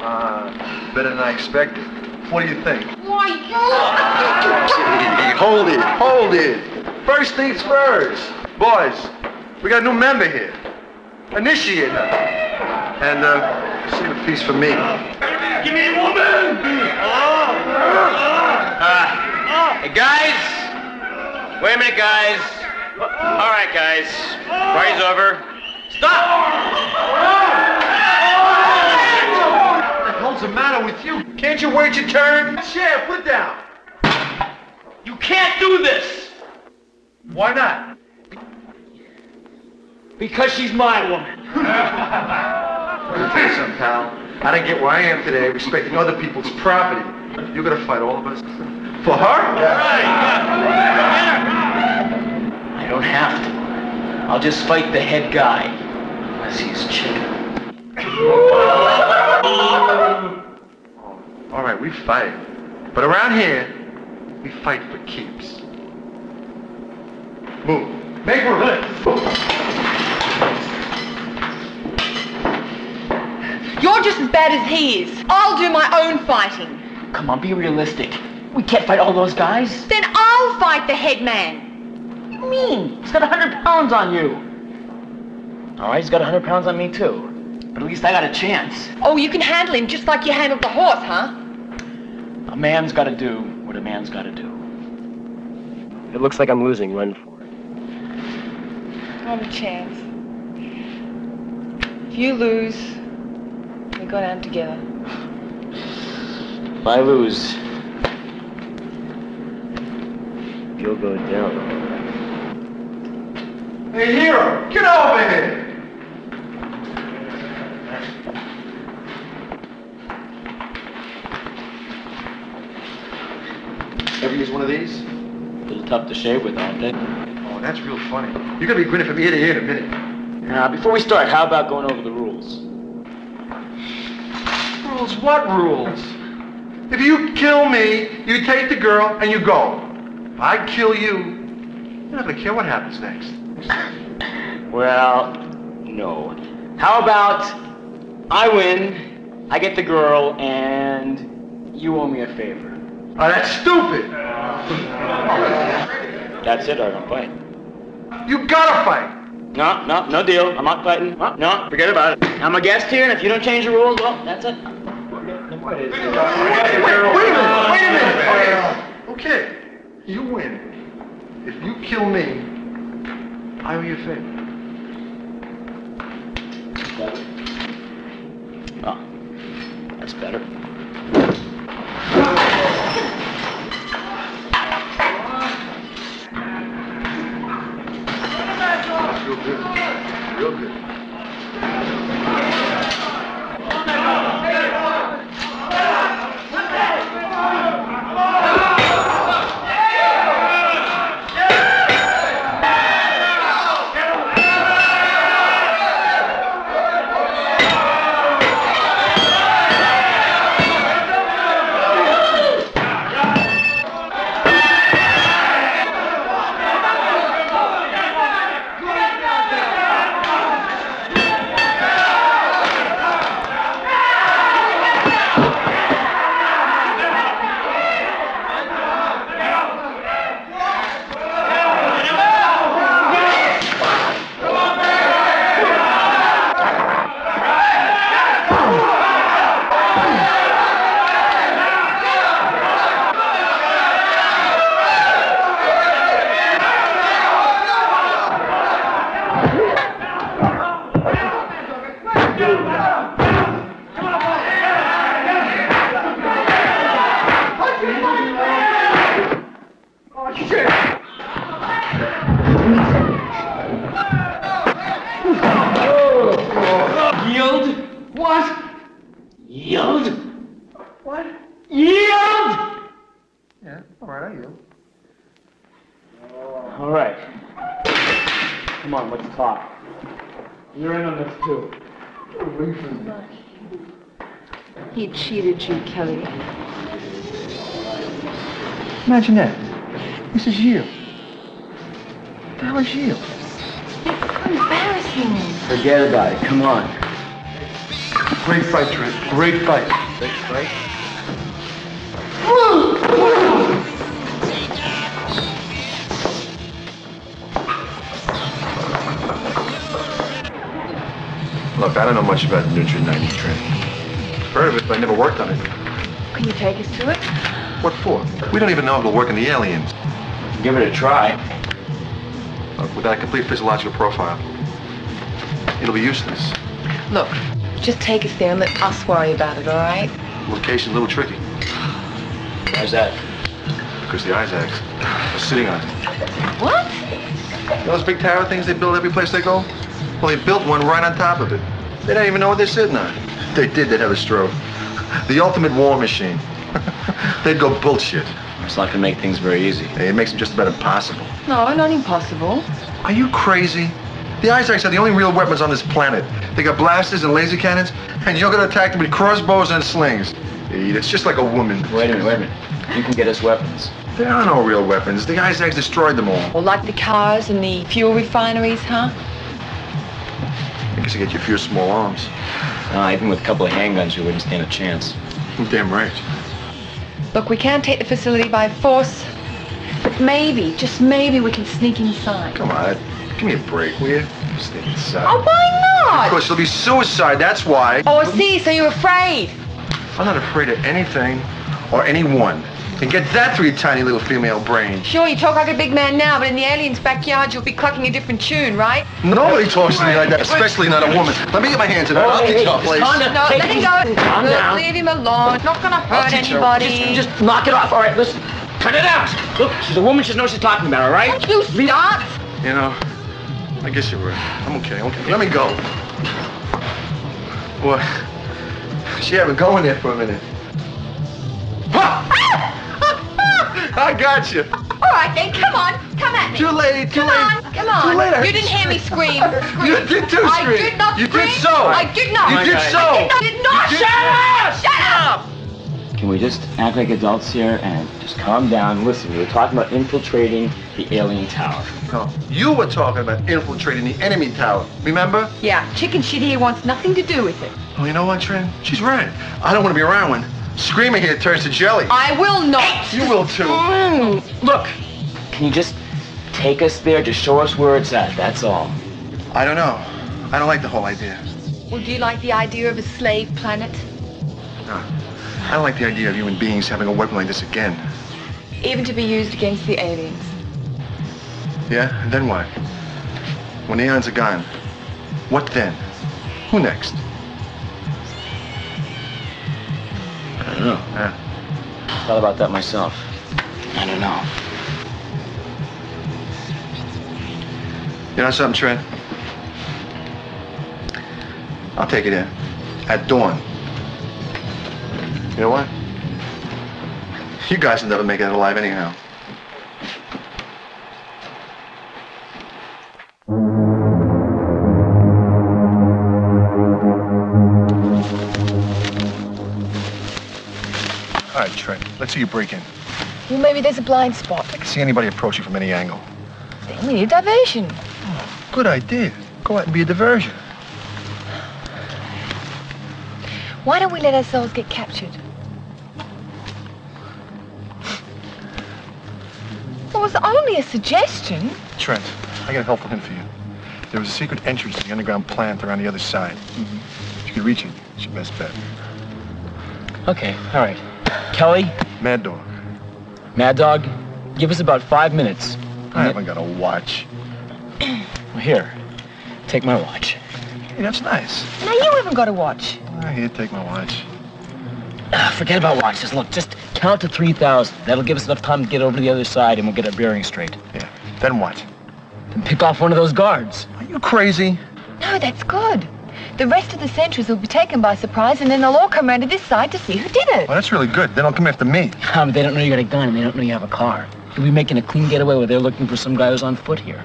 Uh, better than I expected. What do you think? Why, Hey, hold it, hold it. First things first. Boys, we got a new member here. Initiate her. And, uh, save a piece for me. Give me a woman! Uh, hey, guys! Wait a minute, guys. All right, guys. Party's over. Stop! What the hell's the matter with you? Can't you wait your turn? Chair, put it down. You can't do this! Why not? Because she's my woman. Let me tell you something, pal. I don't get where I am today, respecting other people's property. You're gonna fight all of us? For her? I don't have to. I'll just fight the head guy. Unless he's chicken. All right, we fight. But around here, we fight for keeps. Move. Make room. You're just as bad as he is. I'll do my own fighting. Come on, be realistic. We can't fight all those guys. Then I'll fight the head man. What do you mean? He's got a hundred pounds on you. All right, he's got a hundred pounds on me too. But at least I got a chance. Oh, you can handle him just like you handled the horse, huh? A man's got to do what a man's got to do. It looks like I'm losing. Run for it. Not a chance. If you lose, we go down together. If I lose, you'll go down. Hey, Hero, get over here! Ever use one of these? A little tough to shave with, aren't they? Oh, that's real funny. You're gonna be grinning from ear to ear in a minute. Now, before we start, how about going over the rules? Rules? What rules? If you kill me, you take the girl and you go. If I kill you, you're not gonna care what happens next. Well, no. How about I win, I get the girl, and you owe me a favor? Oh, that's stupid. That's it, I don't fight. You gotta fight. No, no, no deal. I'm not fighting. No, no, forget about it. I'm a guest here, and if you don't change the rules, well, that's it. Wait, wait a minute, wait a minute. Okay, you win. If you kill me, I owe you a favor. Oh, that's better. Real good. Real good. What the hell? Embarrassing. Forget about it. Come on. Great fight, Trent. Great fight. Great fight. Look, I don't know much about Neutron 90 Trent. Heard of it, but I never worked on it. Can you take us to it? What for? We don't even know if it'll work in the aliens. Give it a try. Look, without a complete physiological profile, it'll be useless. Look, just take us there and let us worry about it, all right? Location's a little tricky, How's that? because the Isaacs are sitting on it. What? You know those big tower things they build every place they go? Well, they built one right on top of it. They don't even know what they're sitting on. If they did, they'd have a stroke. The ultimate war machine. [laughs] they'd go bullshit. It's not gonna make things very easy. It makes them just about impossible. No, not impossible. Are you crazy? The Isaacs are the only real weapons on this planet. They got blasters and laser cannons, and you're gonna attack them with crossbows and slings. It's just like a woman. Wait a minute, wait a minute. You can get us weapons. There are no real weapons. The Isaacs destroyed them all. Well, like the cars and the fuel refineries, huh? I guess you get you a few small arms. Uh, even with a couple of handguns, you wouldn't stand a chance. Damn right. Look, we can't take the facility by force, but maybe, just maybe, we can sneak inside. Come on, give me a break, will you? Sneak inside. Oh, why not? Because it'll be suicide, that's why. Oh, I see, so you're afraid. I'm not afraid of anything or anyone. And get that through your tiny little female brain. Sure, you talk like a big man now, but in the alien's backyard, you'll be clucking a different tune, right? Nobody talks to me like that, especially not a woman. Let me get my hands in her. I'll teach her a place. No, let him go. Calm down. Leave him alone. It's not gonna hurt anybody. Just, just knock it off. All right, listen. Cut it out. Look, she's a woman. She knows she's talking about, all right? Don't you start. You know, I guess you're right. I'm okay, okay. Let me go. What? She had me going there for a minute. Ah! I got you. All right, then, come on. Come at me. Too late, too come late. on, come on. Too late, I You didn't hear me scream. scream. [laughs] You did too I scream. did not You did scream. so. I did not. You did I so. did not. did not. You did Shut up. Shut up. Can we just act like adults here and just calm down? Listen, we were talking about infiltrating the alien tower. No, you were talking about infiltrating the enemy tower. Remember? Yeah, chicken shit here wants nothing to do with it. Oh, you know what, Trent? She's right. I don't want to be around when Screamer here turns to jelly. I will not. You will too. Mm, look, can you just take us there? Just show us where it's at. That's all. I don't know. I don't like the whole idea. Well, do you like the idea of a slave planet? No. I don't like the idea of human beings having a weapon like this again. Even to be used against the aliens. Yeah? And then what? When the aliens are gone, what then? Who next? I don't know. Yeah. Thought about that myself. I don't know. You know something, Trent? I'll take it in. At dawn. You know what? You guys will never make it alive anyhow. Let's see you break in. Well, maybe there's a blind spot. I can see anybody approach you from any angle. Then we need a diversion. Good idea. Go out and be a diversion. Why don't we let ourselves get captured? It was only a suggestion. Trent, I got a helpful hint for you. There was a secret entrance to the underground plant around the other side. Mm-hmm. If you could reach it, it's your best bet. Okay, all right. Kelly, Mad Dog. Mad Dog, give us about five minutes. I haven't got a watch. [clears throat] Well, Here, take my watch. Hey, that's nice. Now you haven't got a watch. Ah, Here, take my watch. Ah, Forget about watches. Look, just count to 3,000. That'll give us enough time to get over to the other side and we'll get our bearings straight. Yeah. Then what? Then pick off one of those guards. Are you crazy? No, that's good. The rest of the sentries will be taken by surprise, and then they'll all come around to this side to see who did it. Well, that's really good. They don't come after me. [laughs] Um, they don't know you got a gun and they don't know you have a car. You'll be making a clean getaway where they're looking for some guy who's on foot here.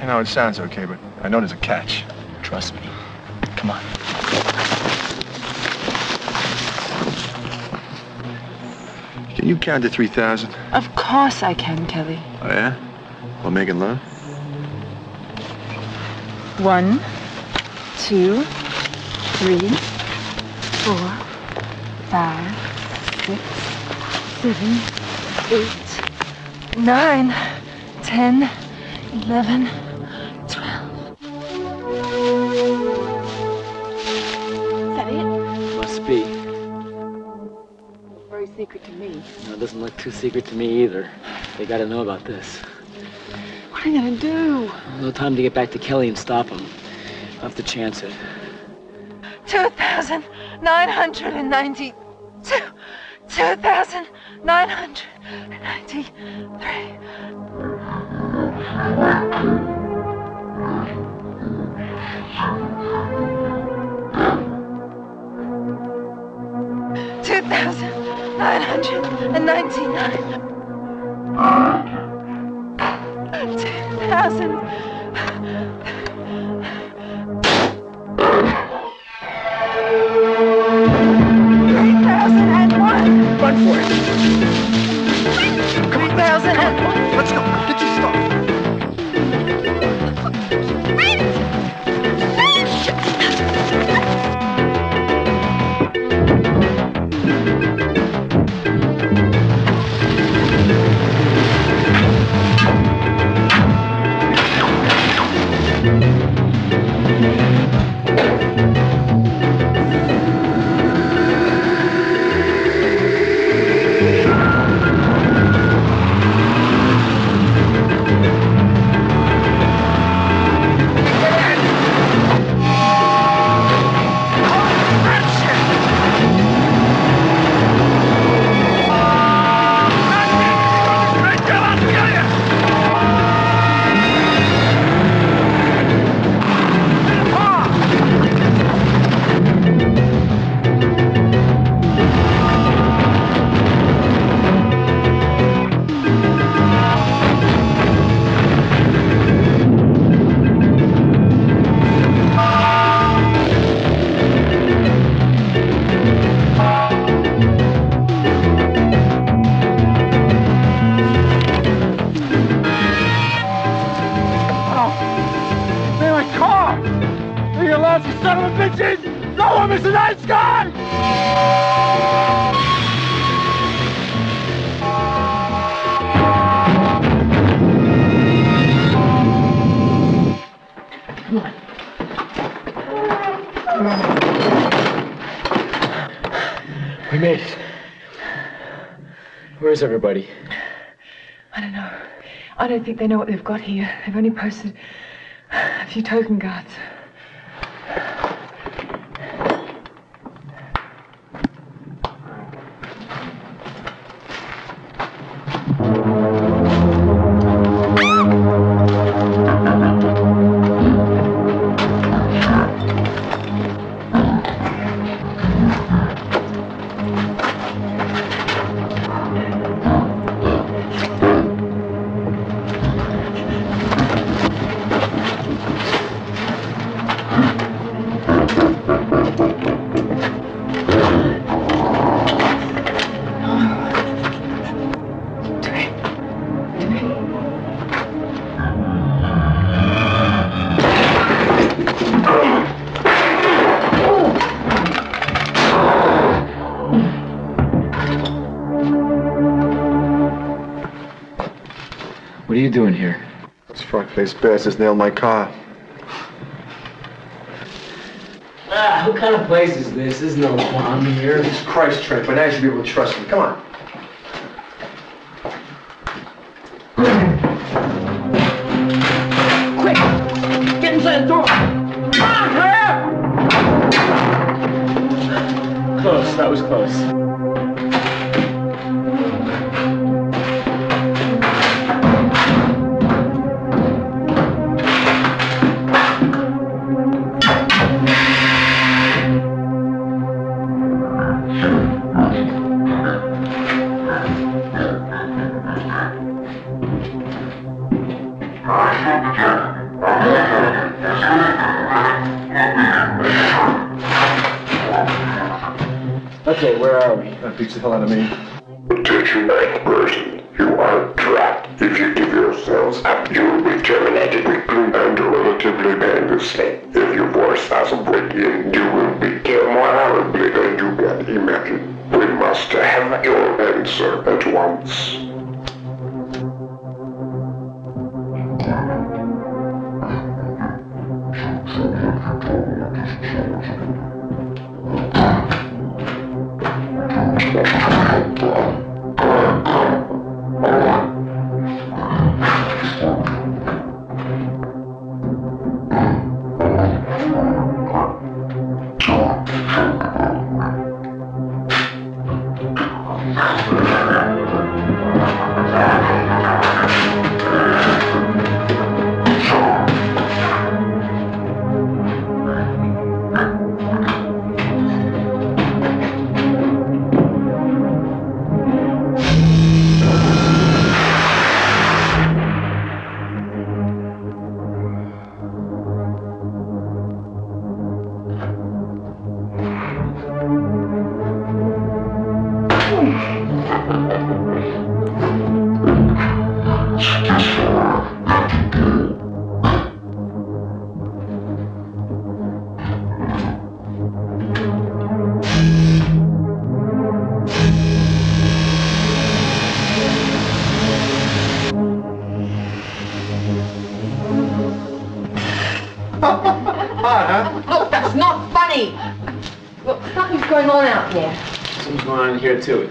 You know, it sounds okay, but I know there's a catch. Trust me. Come on. Can you count to 3,000? Of course I can, Kelly. Oh, yeah? Well, making love? One, two, three, four, five, six, seven, eight, nine, ten, eleven, twelve. Is that it? Must be. Very secret to me. No, it doesn't look too secret to me either. They gotta know about this. What are you gonna do? No time to get back to Kelly and stop him. I'll have to chance it. Two thousand nine hundred and ninety-two. Two thousand nine hundred and ninety-three. Two thousand nine hundred and ninety-nine. Two thousand. For it. Thousand and one. Let's go. Everybody? I don't know. I don't think they know what they've got here. They've only posted a few token guards. Frog-faced bastards nailed my car. Ah, what kind of place is this? There's no bomb here. Jesus Christ, Trent, by now you should be able to trust me. Come on. Beats the hell out of me.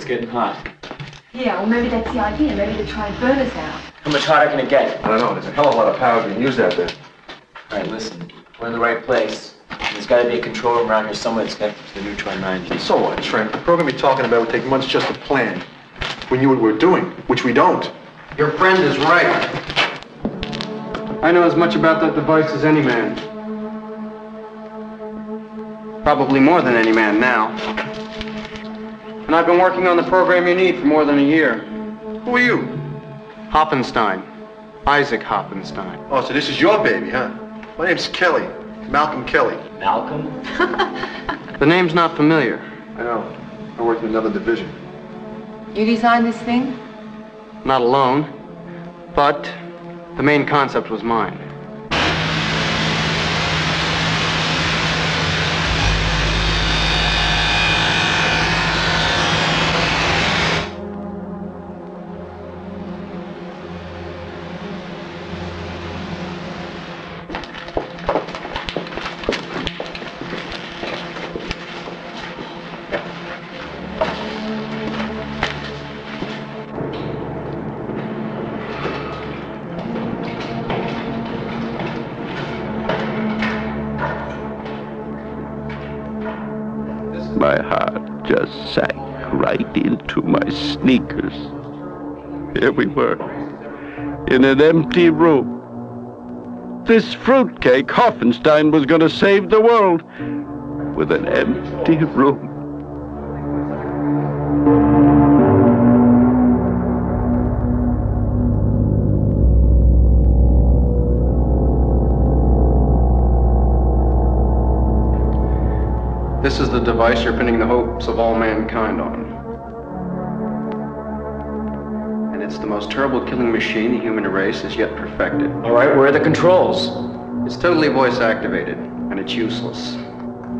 It's getting hot. Yeah, well, maybe that's the idea. Maybe to try and burn us out. How much hotter can it get? I don't know. There's a hell of a lot of power being used out there. All right, listen. We're in the right place. There's got to be a control room around here somewhere that's got the neutron 90. So what, Trent? The program you're talking about would take months just to plan. We knew what we were doing, which we don't. Your friend is right. I know as much about that device as any man. Probably more than any man now. And I've been working on the program you need for more than a year. Who are you? Hoppenstein. Isaac Hoppenstein. Oh, so this is your baby, huh? My name's Kelly. Malcolm Kelly. Malcolm? [laughs] The name's not familiar. I know. I work in another division. You designed this thing? Not alone, but the main concept was mine. In an empty room. This fruitcake, Hoffenstein, was going to save the world with an empty room. This is the device you're pinning the hopes of all mankind on. The most terrible killing machine the human race has yet perfected. All right, where are the controls? It's totally voice activated, and it's useless.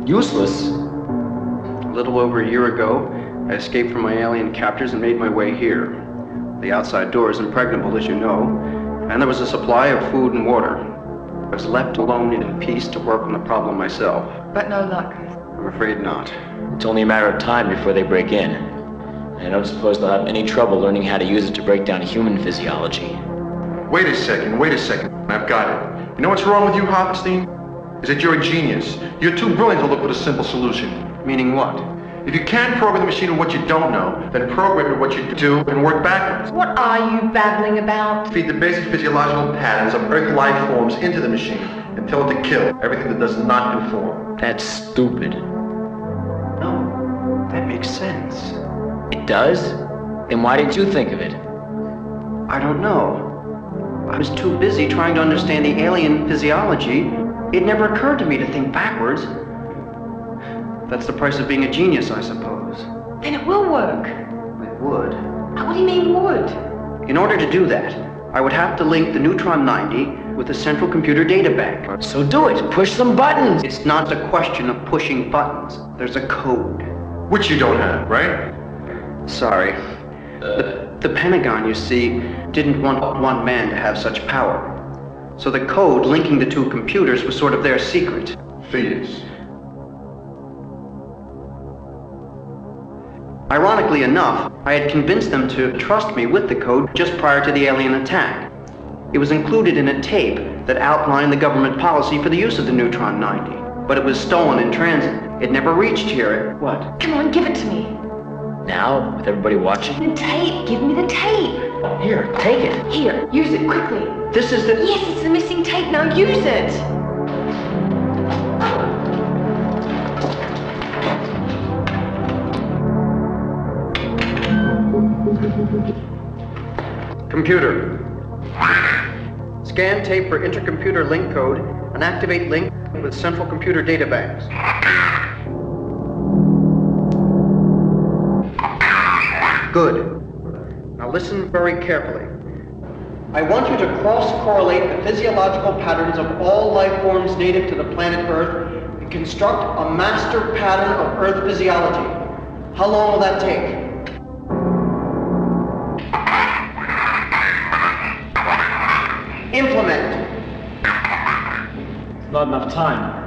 Useless? A little over a year ago, I escaped from my alien captors and made my way here. The outside door is impregnable, as you know, and there was a supply of food and water. I was left alone and in peace to work on the problem myself. But no luck. I'm afraid not. It's only a matter of time before they break in. And I don't suppose they'll have any trouble learning how to use it to break down human physiology. Wait a second, wait a second. I've got it. You know what's wrong with you, Hoffenstein? Is that you're a genius. You're too brilliant to look for a simple solution. Meaning what? If you can't program the machine with what you don't know, then program it with what you do and work backwards. What are you babbling about? Feed the basic physiological patterns of Earth life forms into the machine and tell it to kill everything that does not conform. That's stupid. No, that makes sense. It does? Then why didn't you think of it? I don't know. I was too busy trying to understand the alien physiology. It never occurred to me to think backwards. That's the price of being a genius, I suppose. Then it will work. It would. Uh, what do you mean would? In order to do that, I would have to link the Neutron 90 with the central computer data bank. So do it. Push some buttons. It's not a question of pushing buttons. There's a code. Which you don't have, right? Sorry. The, the Pentagon, you see, didn't want one man to have such power. So the code linking the two computers was sort of their secret. Phineas. Ironically enough, I had convinced them to trust me with the code just prior to the alien attack. It was included in a tape that outlined the government policy for the use of the Neutron 90. But it was stolen in transit. It never reached here. What? Come on, give it to me. Now, with everybody watching? The tape. Give me the tape. Here, take it. Here, use it quickly. This is the... Yes, it's the missing tape. Now use it. Computer. Scan tape for intercomputer link code and activate link with central computer data banks. Good. Now listen very carefully. I want you to cross-correlate the physiological patterns of all life forms native to the planet Earth and construct a master pattern of Earth physiology. How long will that take? Implement. Not enough time.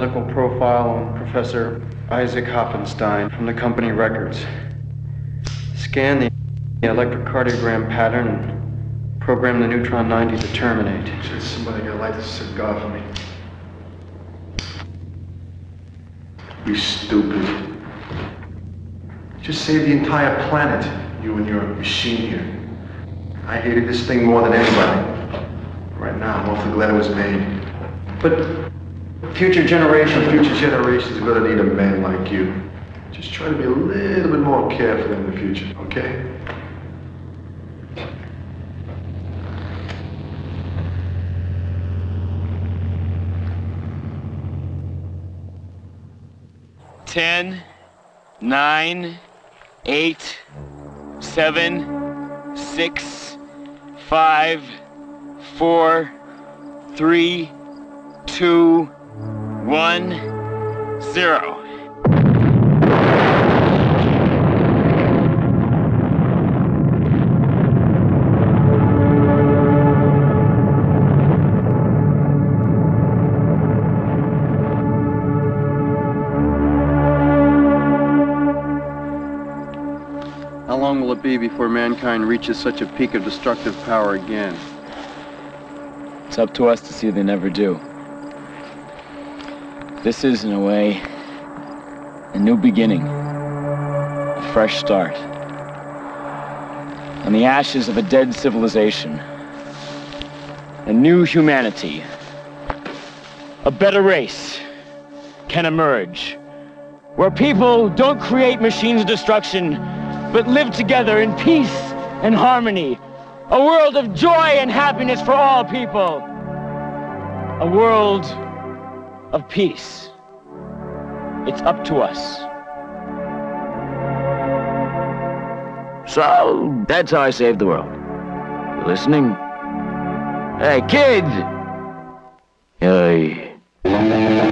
Medical profile on Professor Isaac Hoffenstein from the company records. Scan the electrocardiogram pattern and program the Neutron 90 to terminate. Just somebody got light this cigar for me. You stupid. Just saved the entire planet, you and your machine here. I hated this thing more than anybody. Right now, I'm awfully glad it was made. But future generations... Future generations are gonna need a man like you. Just try to be a little bit more careful in the future, okay? Ten, nine, eight, seven, six, five, four, three, two, one, zero. How long will it be before mankind reaches such a peak of destructive power again? It's up to us to see they never do. This is, in a way, a new beginning, a fresh start. On the ashes of a dead civilization, a new humanity, a better race can emerge, where people don't create machines of destruction, but live together in peace and harmony. A world of joy and happiness for all people. A world of peace. It's up to us. So, that's how I saved the world. You listening? Hey, kids! Hey.